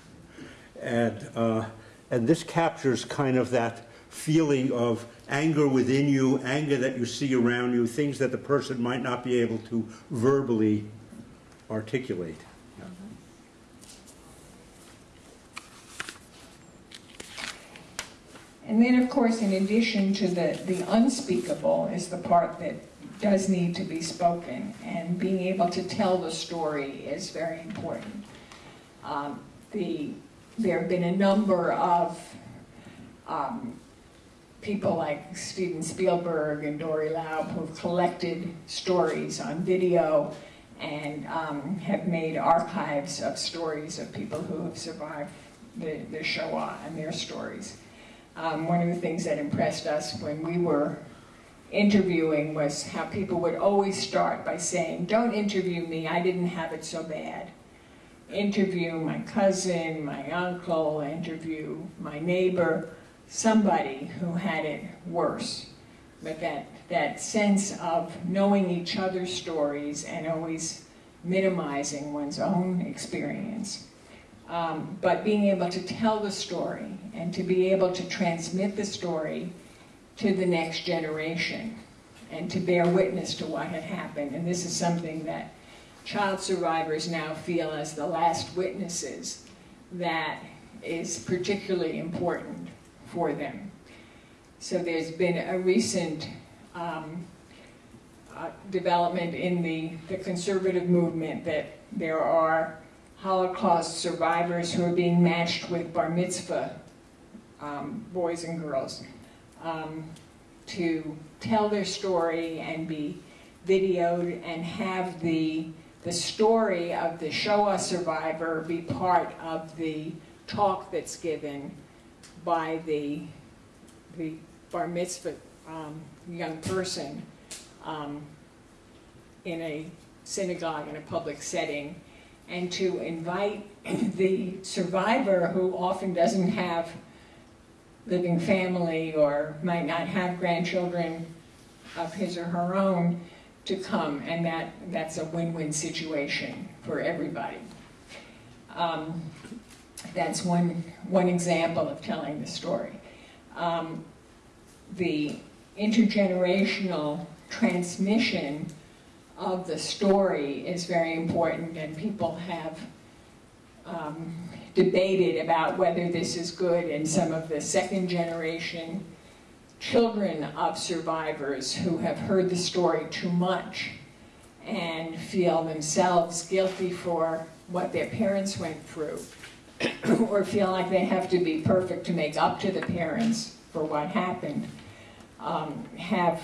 and, uh, and this captures kind of that feeling of anger within you, anger that you see around you, things that the person might not be able to verbally articulate. And then, of course, in addition to the, the unspeakable is the part that does need to be spoken, and being able to tell the story is very important. Um, the, there have been a number of um, people like Steven Spielberg and Dory Laub who've collected stories on video and um, have made archives of stories of people who have survived the, the Shoah and their stories. Um, one of the things that impressed us when we were interviewing was how people would always start by saying, don't interview me, I didn't have it so bad. Interview my cousin, my uncle, interview my neighbor, somebody who had it worse. But that, that sense of knowing each other's stories and always minimizing one's own experience. Um, but being able to tell the story and to be able to transmit the story to the next generation and to bear witness to what had happened. And this is something that child survivors now feel as the last witnesses that is particularly important for them. So there's been a recent um, uh, development in the, the conservative movement that there are Holocaust survivors who are being matched with bar mitzvah um, boys and girls um, to tell their story and be videoed and have the, the story of the Shoah survivor be part of the talk that's given by the, the bar mitzvah um, young person um, in a synagogue in a public setting and to invite the survivor who often doesn't have living family or might not have grandchildren of his or her own to come and that that's a win-win situation for everybody. Um, that's one, one example of telling the story. Um, the intergenerational transmission of the story is very important and people have um, debated about whether this is good and some of the second generation children of survivors who have heard the story too much and feel themselves guilty for what their parents went through or feel like they have to be perfect to make up to the parents for what happened um, have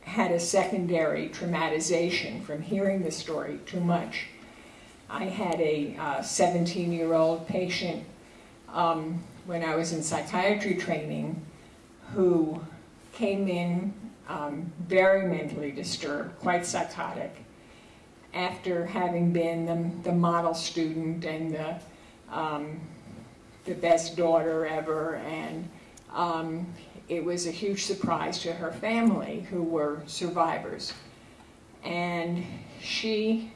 had a secondary traumatization from hearing the story too much. I had a 17-year-old uh, patient um, when I was in psychiatry training who came in um, very mentally disturbed, quite psychotic, after having been the, the model student and the, um, the best daughter ever and um, it was a huge surprise to her family who were survivors. And she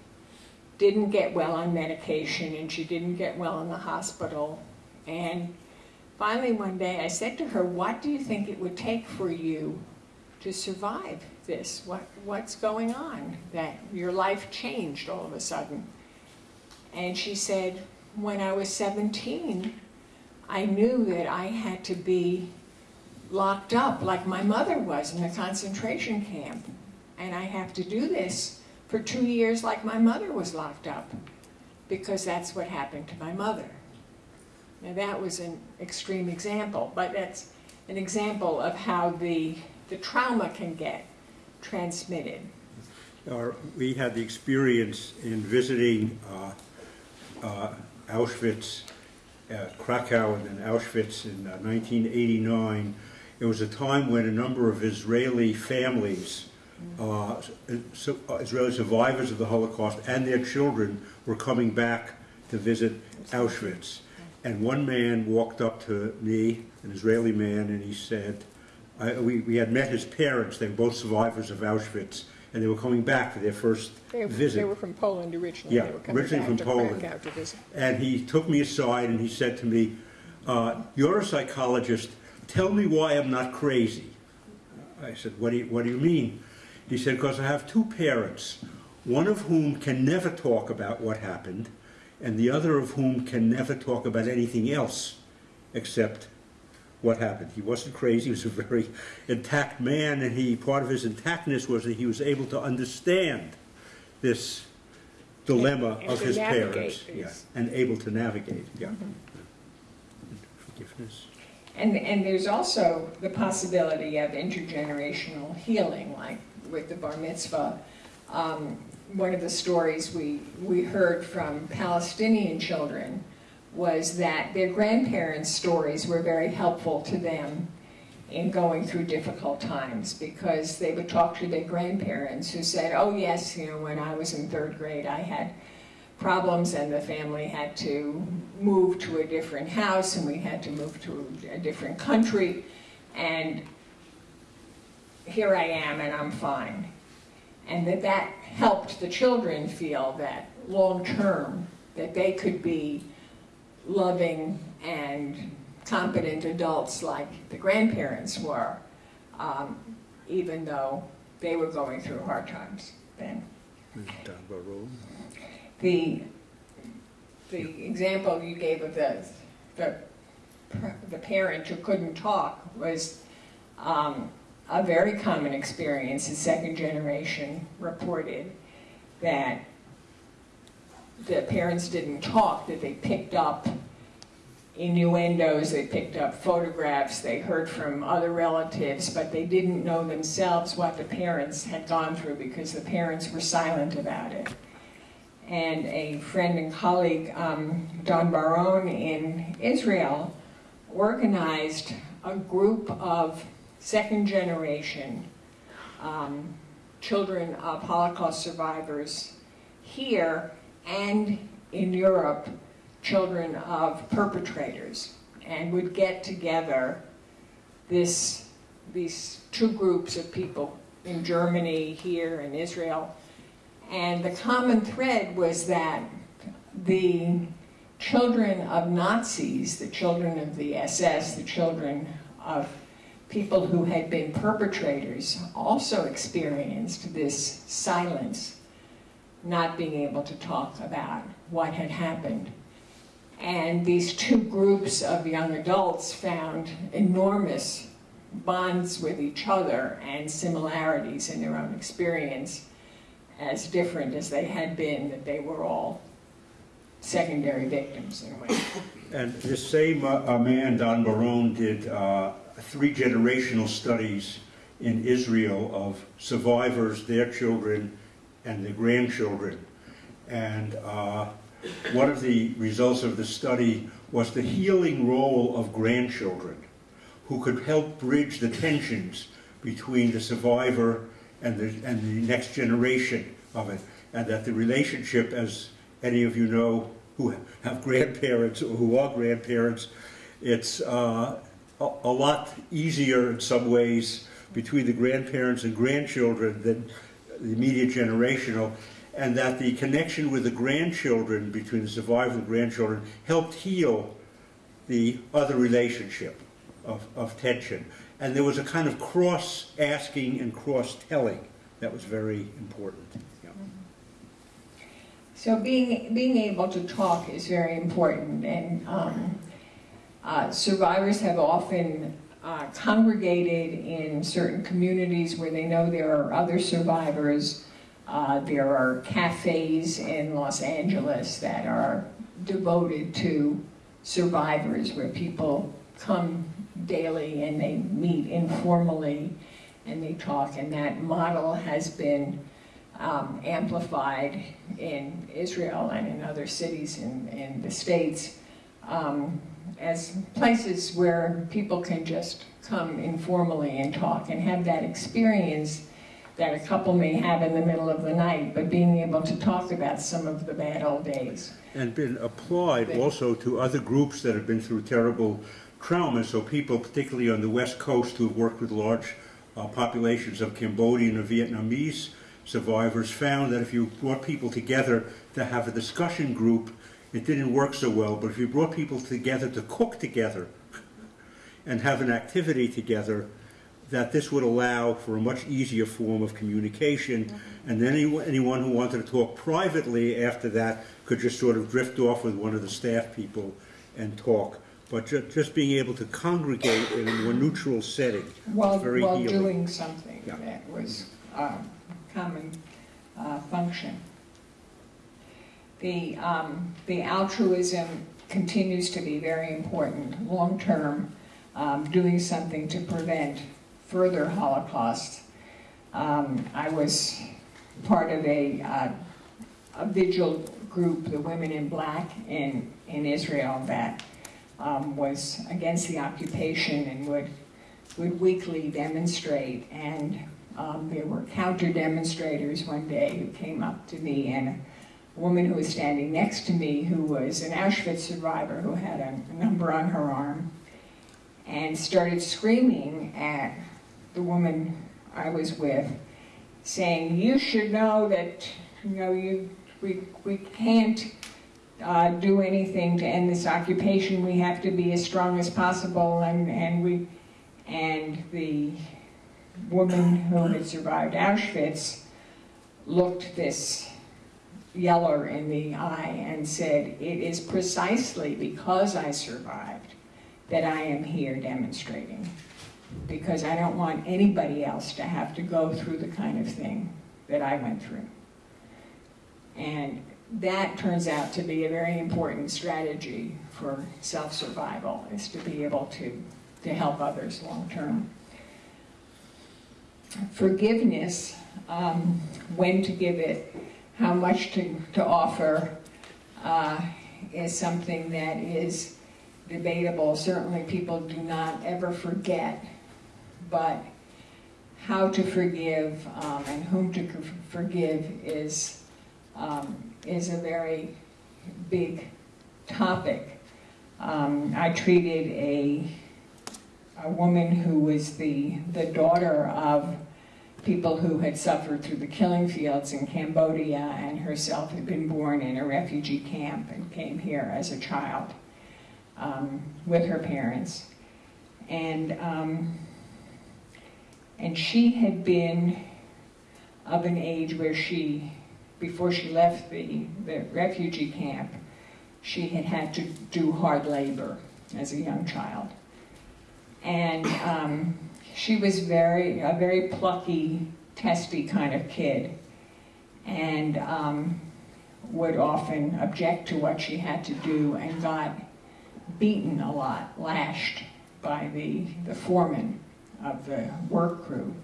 didn't get well on medication and she didn't get well in the hospital. And finally one day I said to her, what do you think it would take for you to survive this? What, what's going on that your life changed all of a sudden? And she said, when I was 17, I knew that I had to be locked up like my mother was in a concentration camp. And I have to do this for two years like my mother was locked up because that's what happened to my mother. Now that was an extreme example, but that's an example of how the, the trauma can get transmitted. Our, we had the experience in visiting uh, uh, Auschwitz, uh, Krakow and then Auschwitz in 1989 uh, it was a time when a number of Israeli families uh, so- uh, Israeli survivors of the Holocaust and their children were coming back to visit Auschwitz. And one man walked up to me, an Israeli man, and he said, I, we, we had met his parents, they were both survivors of Auschwitz, and they were coming back for their first They, visit. they were from Poland originally. Yeah, originally from Poland. And he took me aside and he said to me, uh, You're a psychologist, tell me why I'm not crazy. I said, What do you, what do you mean? He said, Because I have two parents, one of whom can never talk about what happened, and the other of whom can never talk about anything else except what happened. He wasn't crazy, he was a very intact man, and he part of his intactness was that he was able to understand this dilemma And of his navigate parents. Yeah, and able to navigate, yeah. Forgiveness. And, and there's also the possibility of intergenerational healing, like with the bar mitzvah. Um, one of the stories we, we heard from Palestinian children was that their grandparents' stories were very helpful to them in going through difficult times because they would talk to their grandparents who said, oh yes, you know, when I was in third grade I had problems and the family had to move to a different house and we had to move to a different country and here I am and I'm fine. And that that helped the children feel that long term that they could be loving and competent adults like the grandparents were, um, even though they were going through hard times then. The, the example you gave of the, the, the parent who couldn't talk was um, a very common experience. The second generation reported that the parents didn't talk, that they picked up innuendos, they picked up photographs, they heard from other relatives, but they didn't know themselves what the parents had gone through because the parents were silent about it and a friend and colleague, um, Dan Bar-On in Israel, organized a group of second generation um, children of Holocaust survivors here and in Europe, children of perpetrators, and would get together this, these two groups of people in Germany, here, in Israel, and the common thread was that the children of Nazis, the children of the SS, the children of people who had been perpetrators, also experienced this silence, not being able to talk about what had happened. And these two groups of young adults found enormous bonds with each other and similarities in their own experience as different as they had been, that they were all secondary victims in a way. And the same uh, man, Dan Bar-On, did uh, three generational studies in Israel of survivors, their children, and their grandchildren. And uh, one of the results of the study was the healing role of grandchildren who could help bridge the tensions between the survivor and the, and the next generation of it. And that the relationship, as any of you know who have grandparents or who are grandparents, it's uh, a, lot easier in some ways between the grandparents and grandchildren than the immediate generational, and that the connection with the grandchildren, between the survivor and grandchildren, helped heal the other relationship of, of tension. And there was a kind of cross asking and cross telling that was very important. So being, being able to talk is very important, and um, uh, survivors have often uh, congregated in certain communities where they know there are other survivors. Uh, there are cafes in Los Angeles that are devoted to survivors where people come daily and they meet informally and they talk, and that model has been um, amplified in Israel and in other cities in, in the States um, as places where people can just come informally and talk and have that experience that a couple may have in the middle of the night, but being able to talk about some of the bad old days. and been applied also to other groups that have been through terrible trauma. So people, particularly on the West Coast, who have worked with large uh, populations of Cambodian or Vietnamese survivors, found that if you brought people together to have a discussion group, it didn't work so well. But if you brought people together to cook together and have an activity together, that this would allow for a much easier form of communication. And then anyone, anyone who wanted to talk privately after that could just sort of drift off with one of the staff people and talk. But ju- just being able to congregate in a more neutral setting While, very while healing. doing something Yeah. that was um, common uh, function. The, um, the altruism continues to be very important, long-term, um, doing something to prevent further Holocaust. Um, I was part of a, uh, a vigil group, the Women in Black in, in Israel, that um, was against the occupation and would, would weekly demonstrate. And um, there were counter demonstrators one day who came up to me and woman who was standing next to me who was an Auschwitz survivor who had a, a number on her arm and started screaming at the woman I was with, saying, "You should know that you know you we we can't uh, do anything to end this occupation. We have to be as strong as possible." And and we and the woman who had survived Auschwitz looked this yeller in the eye and said, "It is precisely because I survived that I am here demonstrating." because I don't want anybody else to have to go through the kind of thing that I went through. And that turns out to be a very important strategy for self-survival, is to be able to, to help others long-term. Forgiveness, um, when to give it, how much to, to offer, uh, is something that is debatable. Certainly people do not ever forget but how to forgive um, and whom to forgive is um, is a very big topic. Um, I treated a a woman who was the the daughter of people who had suffered through the killing fields in Cambodia and herself had been born in a refugee camp and came here as a child um, with her parents. And um, and she had been of an age where she, before she left the, the refugee camp, she had had to do hard labor as a young child. And um, she was very, a very plucky, testy kind of kid, and um, would often object to what she had to do and got beaten a lot, lashed by the, the foreman of the work crew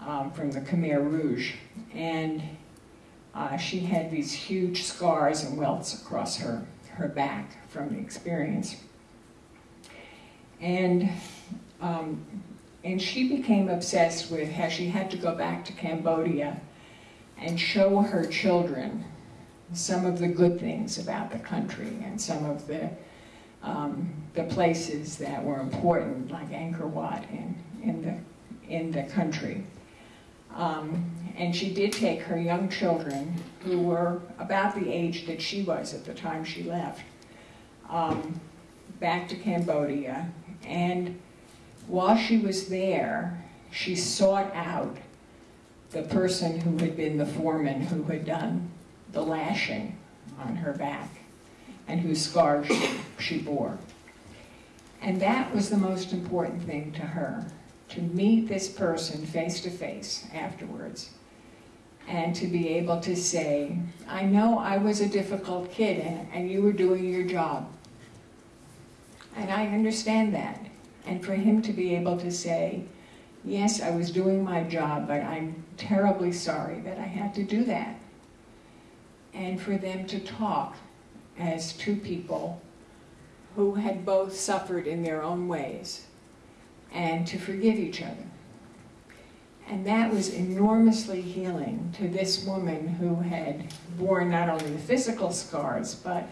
um, from the Khmer Rouge. And uh, she had these huge scars and welts across her, her back from the experience. And, um, and she became obsessed with how she had to go back to Cambodia and show her children some of the good things about the country and some of the um, the places that were important, like Angkor Wat in, in, the, in the country. Um, and she did take her young children, who were about the age that she was at the time she left, um, back to Cambodia. And while she was there, she sought out the person who had been the foreman who had done the lashing on her back and whose scars she, she bore. And that was the most important thing to her, to meet this person face to face afterwards and to be able to say, I know I was a difficult kid and, and you were doing your job. And I understand that. And for him to be able to say, yes, I was doing my job, but I'm terribly sorry that I had to do that. And for them to talk as two people who had both suffered in their own ways and to forgive each other. And that was enormously healing to this woman who had borne not only the physical scars, but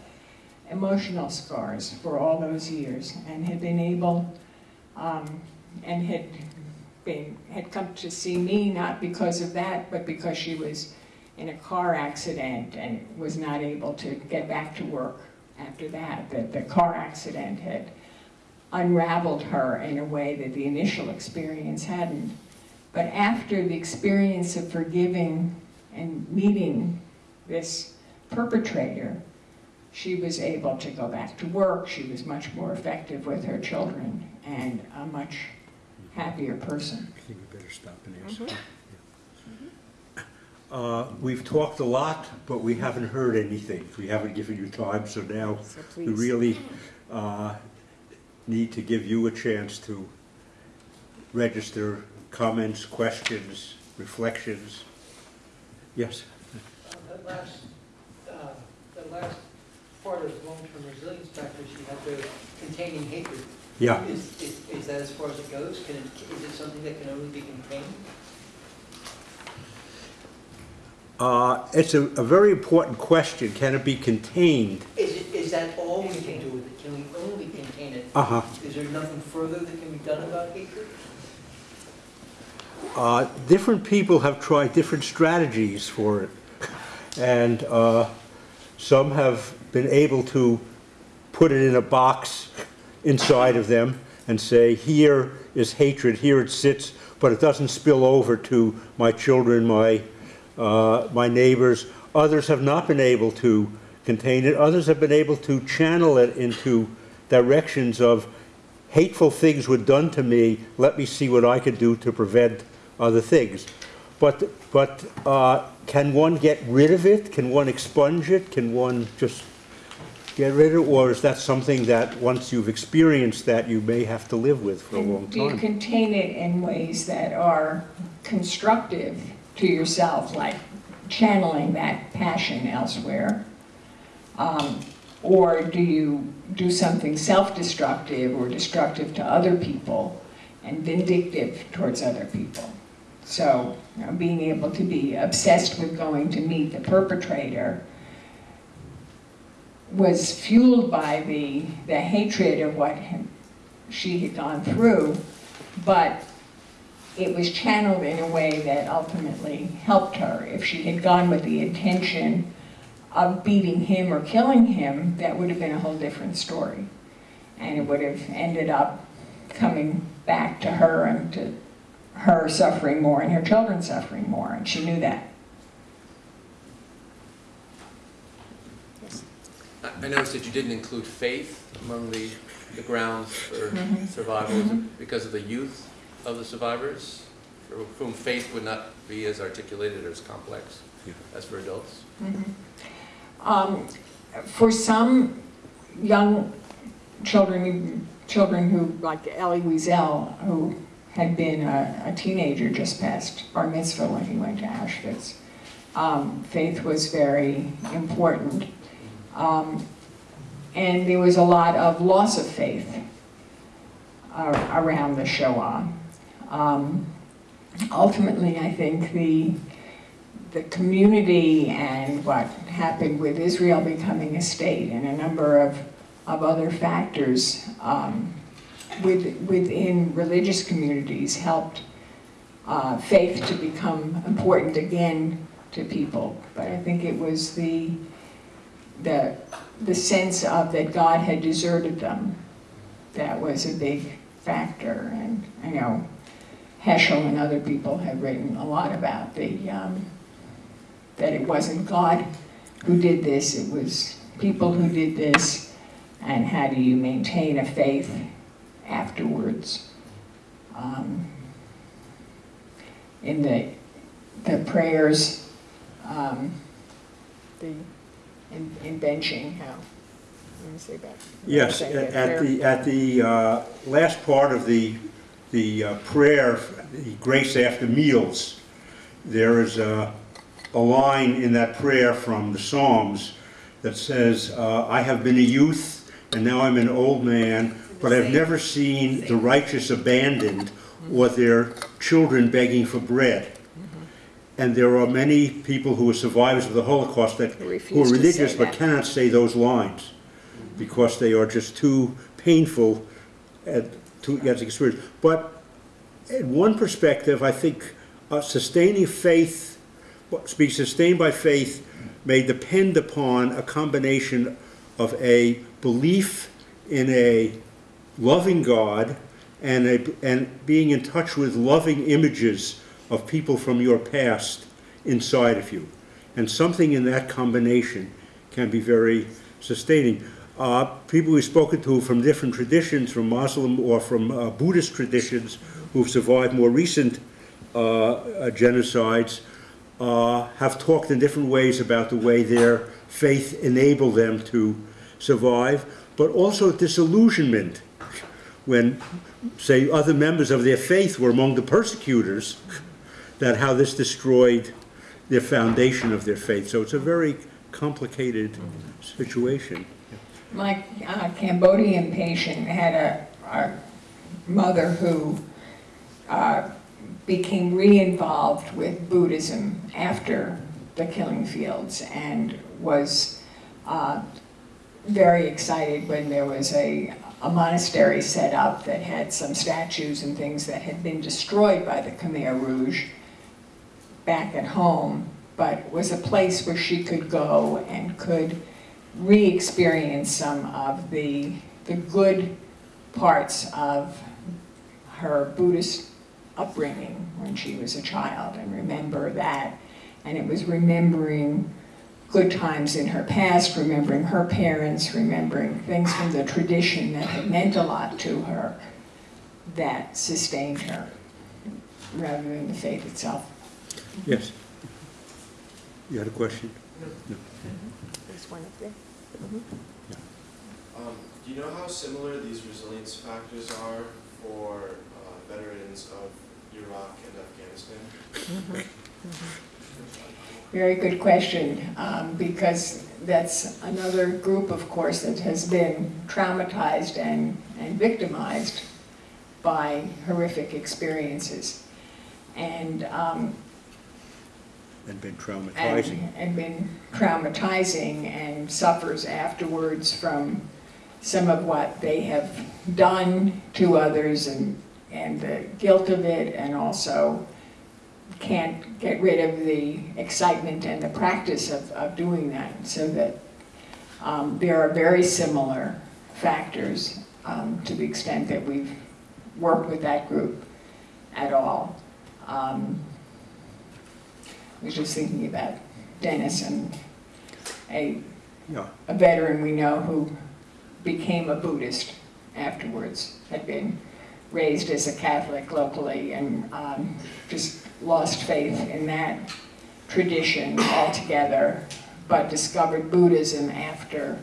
emotional scars for all those years and had been able, um, and had been, had come to see me not because of that, but because she was in a car accident and was not able to get back to work after that. That the car accident had unraveled her in a way that the initial experience hadn't. But after the experience of forgiving and meeting this perpetrator, she was able to go back to work. She was much more effective with her children and a much happier person. I think we better stop and answer. Uh, We've talked a lot, but we haven't heard anything. We haven't given you time, so now So we really uh, need to give you a chance to register comments, questions, reflections. Yes? Uh, That last, uh, that last part of long-term resilience factors, you have the containing hatred. Yeah. Is, is, is that as far as it goes? Can it, is it something that can only be contained? Uh, It's a a very important question. Can it be contained? Is it, is that all we can do with it? Can we only contain it? Uh-huh. Is there nothing further that can be done about hatred? Uh, different people have tried different strategies for it. And uh, some have been able to put it in a box inside of them and say, here is hatred, here it sits, but it doesn't spill over to my children, my, uh, my neighbors. Others have not been able to contain it. Others have been able to channel it into directions of hateful things were done to me, let me see what I could do to prevent other things. But, but uh, can one get rid of it? Can one expunge it? Can one just get rid of it? Or is that something that, once you've experienced that, you may have to live with for a long time? do you contain it in ways that are constructive to yourself, like channeling that passion elsewhere? Um, Or do you do something self-destructive or destructive to other people and vindictive towards other people? So, you know, being able to be obsessed with going to meet the perpetrator was fueled by the, the hatred of what she had gone through, but it was channeled in a way that ultimately helped her. If she had gone with the intention of beating him or killing him, that would have been a whole different story. And it would have ended up coming back to her and to her suffering more and her children suffering more, and she knew that. I I noticed that you didn't include faith among the, the grounds for Mhm. survival. Is it because of the youth of the survivors, for whom faith would not be as articulated or as complex Yeah. as for adults? Um, For some young children, children who, like Elie Wiesel, who had been a a teenager just past bar mitzvah when he went to Auschwitz, um, faith was very important. Um, And there was a lot of loss of faith uh, around the Shoah. Um, Ultimately, I think the the community and what happened with Israel becoming a state and a number of, of other factors um, with, within religious communities helped uh, faith to become important again to people. But I think it was the, the, the sense of that God had deserted them that was a big factor. And I know Heschel and other people have written a lot about the, um, that it wasn't God who did this, it was people who did this, and how do you maintain a faith afterwards? Um, in the, the prayers, um, the, in, in benching, how, let me say that. Yes, at at the, at the uh, last part of the, the uh, prayer, the grace after meals, there is a, a line in that prayer from the Psalms that says, uh, I have been a youth and now I'm an old man, but I've never seen the righteous abandoned or their children begging for bread. And there are many people who are survivors of the Holocaust that, Who are religious but cannot say those lines because they are just too painful at, to get to experience. But in one perspective, I think uh, sustaining faith, what- to be sustained by faith may depend upon a combination of a belief in a loving God and, a, and being in touch with loving images of people from your past inside of you. And something in that combination can be very sustaining. Uh, people we've spoken to from different traditions, from Muslim or from uh, Buddhist traditions, who've survived more recent uh, uh, genocides, uh, have talked in different ways about the way their faith enabled them to survive, but also disillusionment when, say, other members of their faith were among the persecutors, that how this destroyed their foundation of their faith. So it's a very complicated situation. My uh, Cambodian patient had a, a mother who uh, became re-involved with Buddhism after the killing fields and was uh, very excited when there was a, a monastery set up that had some statues and things that had been destroyed by the Khmer Rouge back at home, but was a place where she could go and could re-experience some of the, the good parts of her Buddhist upbringing when she was a child and remember that. And it was remembering good times in her past, remembering her parents, remembering things from the tradition that had meant a lot to her that sustained her rather than the faith itself. Yes? You had a question? There's one up there. Um, do you know how similar these resilience factors are for uh, veterans of Iraq and Afghanistan? Very good question, um, because that's another group, of course, that has been traumatized and, and victimized by horrific experiences. And, um, And been traumatizing. and been traumatizing and suffers afterwards from some of what they have done to others and, and the guilt of it and also can't get rid of the excitement and the practice of, of doing that. So that um, there are very similar factors um, to the extent that we've worked with that group at all. Um, was just thinking about Dennis and a, Yeah, a veteran we know who became a Buddhist afterwards, had been raised as a Catholic locally and um, just lost faith in that tradition altogether, but discovered Buddhism after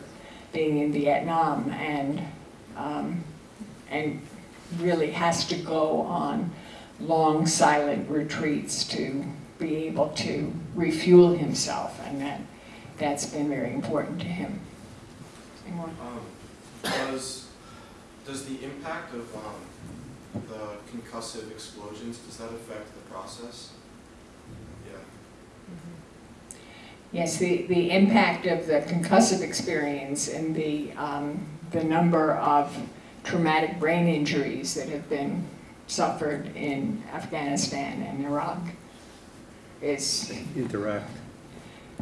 being in Vietnam and, um, and really has to go on long silent retreats to be able to refuel himself and that, that's been very important to him. Any more? Um, does, does the impact of um, the concussive explosions, does that affect the process? Yeah. Yes, the, the impact of the concussive experience and the, um, the number of traumatic brain injuries that have been suffered in Afghanistan and Iraq is, interact.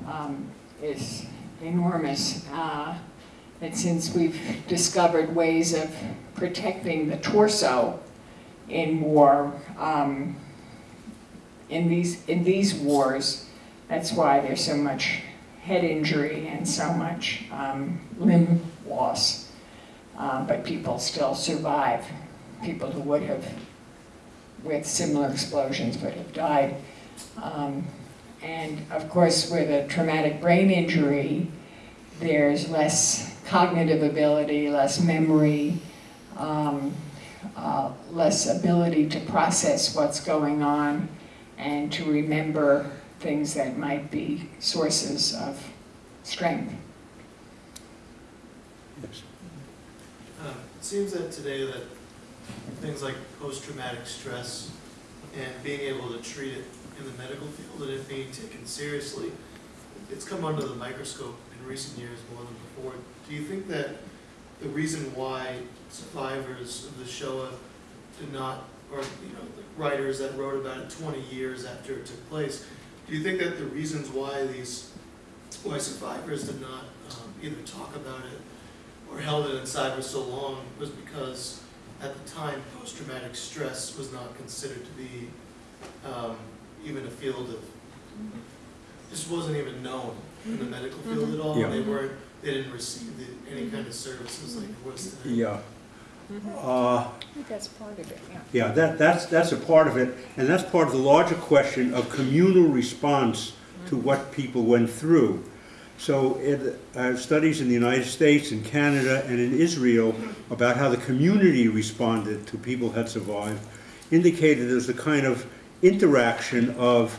um, is enormous. Uh, and since we've discovered ways of protecting the torso in war, um, in these, in these wars, that's why there's so much head injury and so much um, limb loss. Uh, but people still survive. People who would have, with similar explosions, would have died. Um, and of course, with a traumatic brain injury, there's less cognitive ability, less memory, um, uh, less ability to process what's going on and to remember things that might be sources of strength. Yes. Um, It seems that today that things like post-traumatic stress and being able to treat it in the medical field and it being taken seriously. It's come under the microscope in recent years more than before. Do you think that the reason why survivors of the Shoah did not, or, you know, writers that wrote about it twenty years after it took place, do you think that the reasons why these, why survivors did not um, either talk about it or held it inside for so long was because at the time, post-traumatic stress was not considered to be um, even a field of, this wasn't even known in the medical field at all. Yeah. They weren't, they didn't receive the, any kind of services like it was today. Yeah. Uh, I think that's part of it, yeah. Yeah, that, that's, that's a part of it, and that's part of the larger question of communal response to what people went through. So, it, uh, studies in the United States, in Canada, and in Israel about how the community responded to people who had survived indicated there's a kind of interaction of,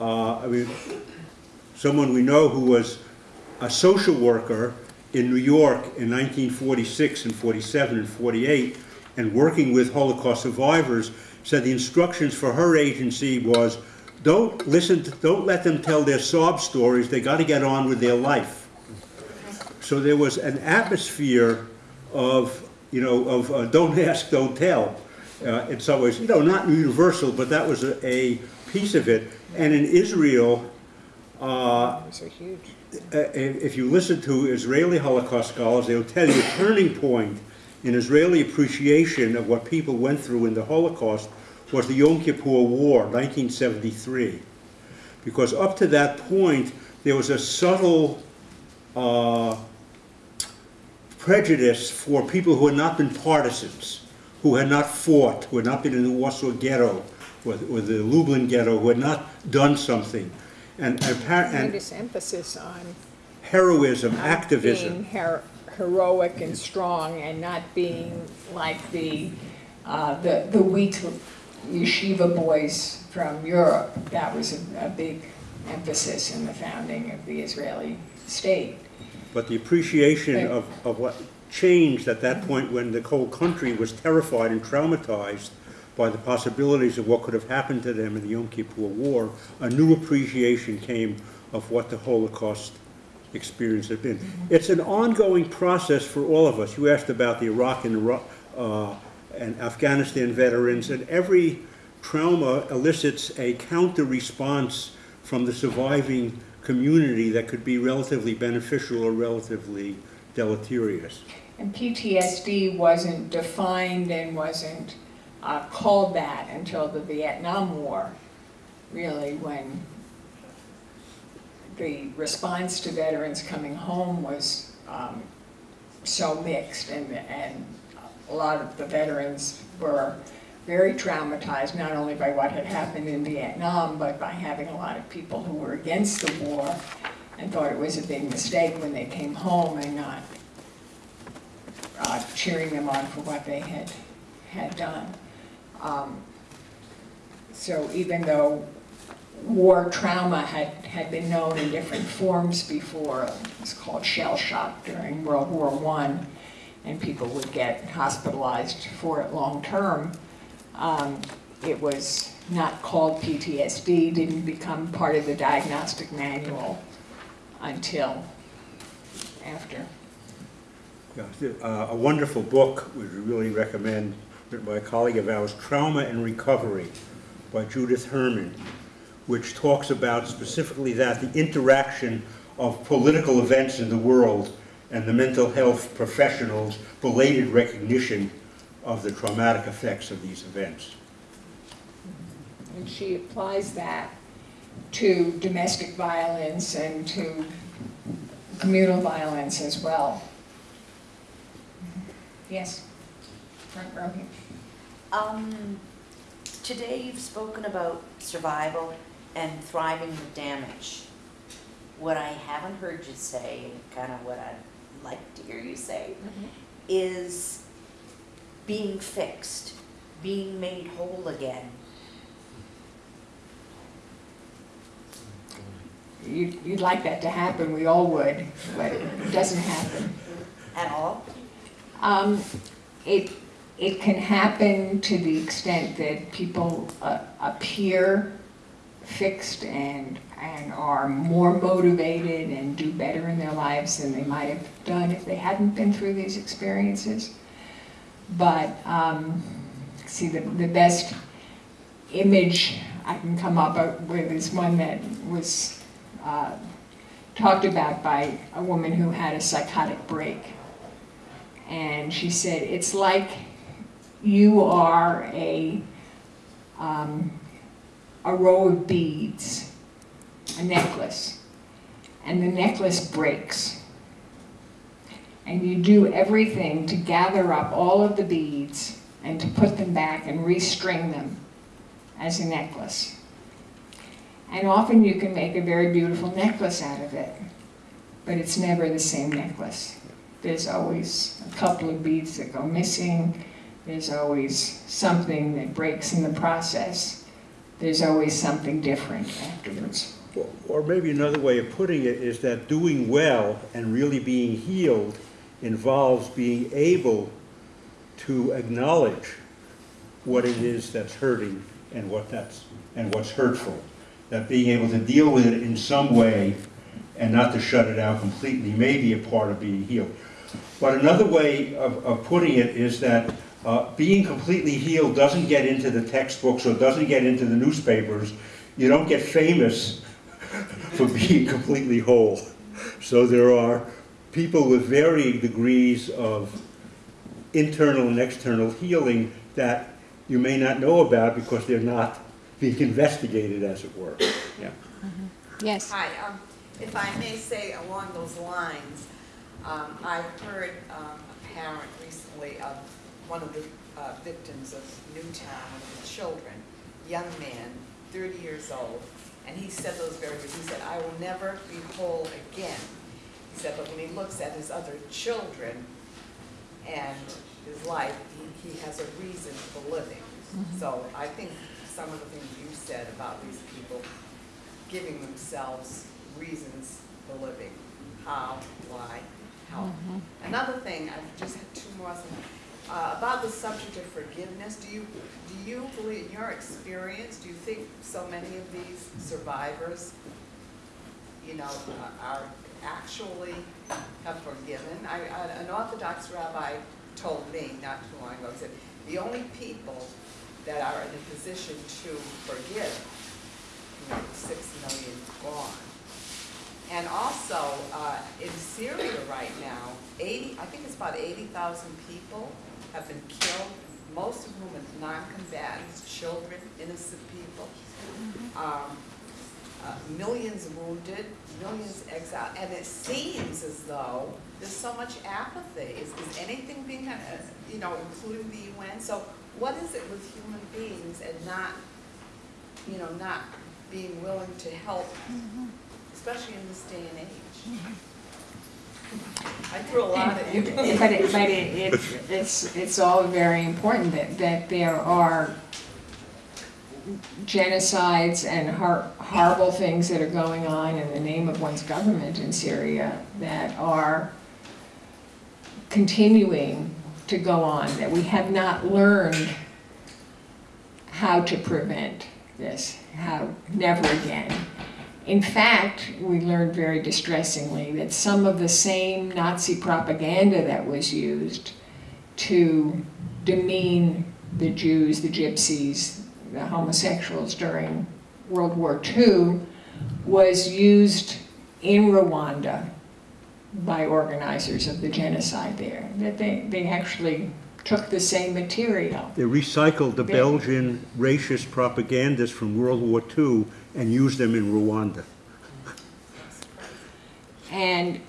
uh, I mean, someone we know who was a social worker in New York in 1946 and 47 and 48, and working with Holocaust survivors, said the instructions for her agency was, don't listen, to, don't let them tell their sob stories, they got to get on with their life. So there was an atmosphere of, you know, of uh, don't ask, don't tell, uh, in some ways. You know, not universal, but that was a, a piece of it. And in Israel, uh, huge. uh, if if you listen to Israeli Holocaust scholars, they'll tell you a turning point in Israeli appreciation of what people went through in the Holocaust was the Yom Kippur War, 1973. Because up to that point, there was a subtle uh, prejudice for people who had not been partisans, who had not fought, who had not been in the Warsaw Ghetto or, or the Lublin Ghetto, who had not done something. And, appar- and Tremendous emphasis on heroism, being activism. her- heroic and strong and not being like the, uh, the, the weak yeshiva boys from Europe. That was a, a big emphasis in the founding of the Israeli state. But the appreciation of, of what changed at that point when the whole country was terrified and traumatized by the possibilities of what could have happened to them in the Yom Kippur War, a new appreciation came of what the Holocaust experience had been. It's an ongoing process for all of us. You asked about the Iraq and, uh, and Afghanistan veterans, and every trauma elicits a counter response from the surviving community that could be relatively beneficial or relatively deleterious. And PTSD wasn't defined and wasn't uh, called that until the Vietnam War, really, when the response to veterans coming home was um, so mixed, and, and a lot of the veterans were very traumatized, not only by what had happened in Vietnam, but by having a lot of people who were against the war and thought it was a big mistake when they came home and not uh, cheering them on for what they had, had done. Um, So even though war trauma had, had been known in different forms before, it was called shell shock during World War One, and people would get hospitalized for it long-term, um, it was not called PTSD, didn't become part of the diagnostic manual until after. Uh, A wonderful book, we really recommend, written by a colleague of ours, Trauma and Recovery by Judith Herman, which talks about specifically that, the interaction of political events in the world and the mental health professionals' belated recognition of the traumatic effects of these events. And she applies that to domestic violence and to communal violence as well. Yes, front row here. Um, today you've spoken about survival and thriving with damage. What I haven't heard you say, and kind of what I'd like to hear you say, is being fixed, being made whole again. You'd, you'd like that to happen, we all would, but it doesn't happen. At all? Um, it, it can happen to the extent that people uh, appear fixed and, and are more motivated and do better in their lives than they might have done if they hadn't been through these experiences. But, um, see, the, the best image I can come up with is one that was uh, talked about by a woman who had a psychotic break. And she said, it's like you are a, um, a row of beads, a necklace, and the necklace breaks. And you do everything to gather up all of the beads and to put them back and restring them as a necklace. And often you can make a very beautiful necklace out of it, but it's never the same necklace. There's always a couple of beads that go missing. There's always something that breaks in the process. There's always something different afterwards. Or- maybe another way of putting it is that doing well and really being healed involves being able to acknowledge what it is that's hurting and what that's, and what's hurtful. That being able to deal with it in some way and not to shut it out completely may be a part of being healed. But another way of, of putting it is that uh, being completely healed doesn't get into the textbooks or doesn't get into the newspapers. You don't get famous for being completely whole. So there are people with varying degrees of internal and external healing that you may not know about because they're not being investigated, as it were. Yeah. Yes. Hi, um, if I may say along those lines, um, I've heard, um, a parent recently of one of the, uh, victims of Newtown, one of the children, young man, thirty years old, and he said those very words, he said, I will never be whole again. He said, but when he looks at his other children and his life, he, he has a reason for living. So I think some of the things you said about these people giving themselves reasons for living, how, why, how. Another thing, I've just had two more, things. uh, about the subject of forgiveness, do you, do you believe, in your experience, do you think so many of these survivors, you know, are- are actually have forgiven? I, I- an Orthodox rabbi told me not too long ago, he said, the only people that are in a position to forgive, you know, six million gone. And also, uh, in Syria right now, eighty, I think it's about eighty thousand people have been killed, most of whom are non-combatants, children, innocent people. Um, uh, millions wounded, millions exiled, and it seems as though there's so much apathy. Is, is anything being, uh, you know, including the UN? So what is it with human beings and not, you know, not being willing to help, especially in this day and age? I threw a lot at you. But it, but it, it's, it's, it's all very important that, that there are genocides and hor- horrible things that are going on in the name of one's government in Syria that are continuing to go on, that we have not learned how to prevent this, how, never again. In fact, we learned very distressingly that some of the same Nazi propaganda that was used to demean the Jews, the gypsies, the homosexuals during World War II was used in Rwanda by organizers of the genocide there. That they, they actually took the same material. They recycled the They- Belgian racist propagandists from World War II and used them in Rwanda. And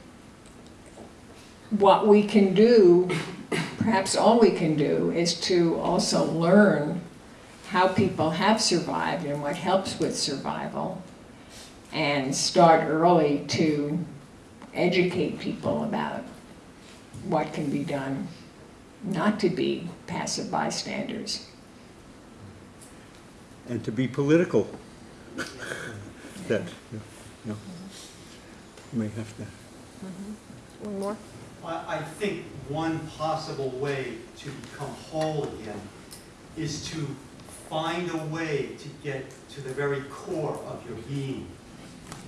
what we can do, perhaps all we can do, is to also learn how people have survived and what helps with survival, and start early to educate people about what can be done, not to be passive bystanders. and to be political. That, you know, you may have to. Mm-hmm. One more? I, I think one possible way to become whole again is to find a way to get to the very core of your being.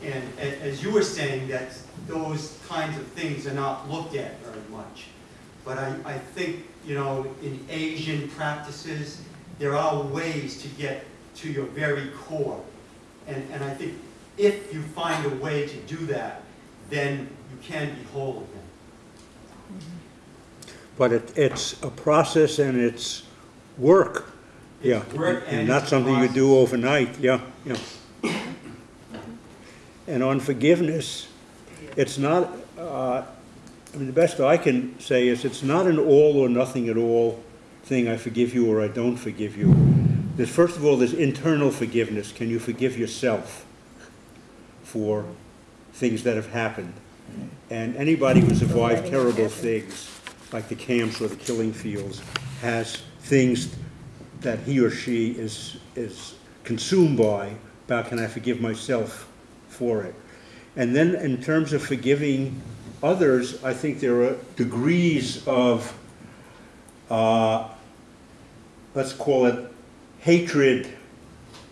And as you were saying, that those kinds of things are not looked at very much. But I, I think, you know, in Asian practices, there are ways to get to your very core. And, and I think if you find a way to do that, then you can be whole again. But it, it's a process and it's work, yeah. Work and And not it's something you do overnight, yeah, yeah. And on forgiveness, it's not, uh, I mean, the best I can say is it's not an all or nothing at all thing, I forgive you or I don't forgive you. There's, first of all, there's internal forgiveness. Can you forgive yourself for things that have happened? And anybody who survived terrible things, like the camps or the killing fields, has things that he or she is, is consumed by, about can I forgive myself for it? And then in terms of forgiving others, I think there are degrees of, uh, let's call it hatred.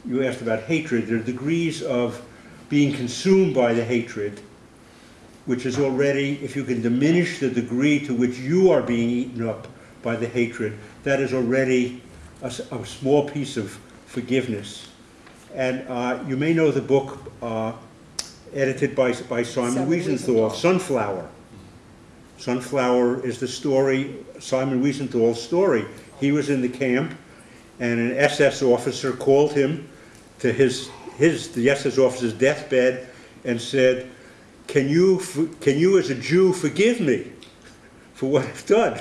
You asked about hatred. There are degrees of being consumed by the hatred, which is already, if you can diminish the degree to which you are being eaten up by the hatred, that is already a small piece of forgiveness. And uh, you may know the book uh, edited by, by Simon Wiesenthal. Sunflower. Sunflower is the story, Simon Wiesenthal's story. He was in the camp, and an SS officer called him to his, his, the SS officer's deathbed and said, can you, can you as a Jew forgive me for what I've done?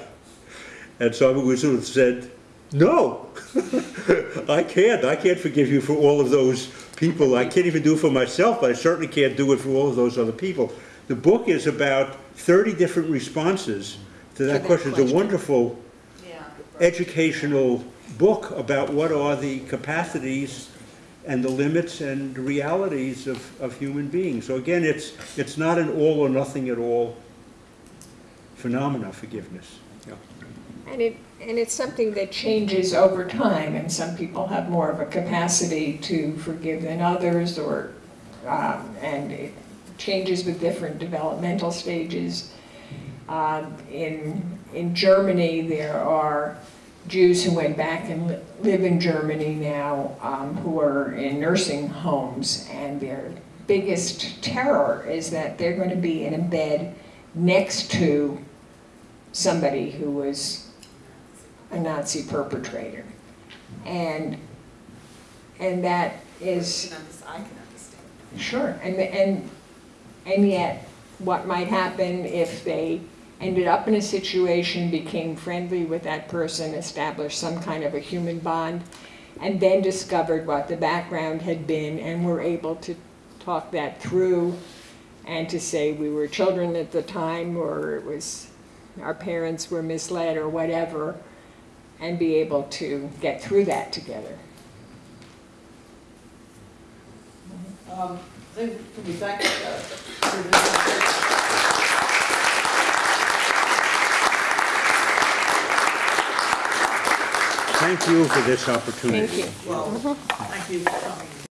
And Simon Wiesenthal said, no, I can't. I can't forgive you for all of those people. I can't even do it for myself, but I certainly can't do it for all of those other people. The book is about 30 different responses to that that question. It's a wonderful Yeah. educational book about what are the capacities and the limits and realities of, of human beings. So again, it's, it's not an all or nothing at all phenomena, forgiveness. Yeah. And it, and it's something that changes over time, and some people have more of a capacity to forgive than others, or, um, and it changes with different developmental stages. Um, In, in Germany, there are Jews who went back and li- live in Germany now, um, who are in nursing homes, and their biggest terror is that they're going to be in a bed next to somebody who was a Nazi perpetrator. And, and that is, I can understand. sure, and, and, and yet, what might happen if they ended up in a situation, became friendly with that person, established some kind of a human bond, and then discovered what the background had been, and were able to talk that through, and to say we were children at the time, or it was, our parents were misled, or whatever, and be able to get through that together. Um, I think we thank, uh, Thank you for this opportunity. Thank you. Well, thank you for coming.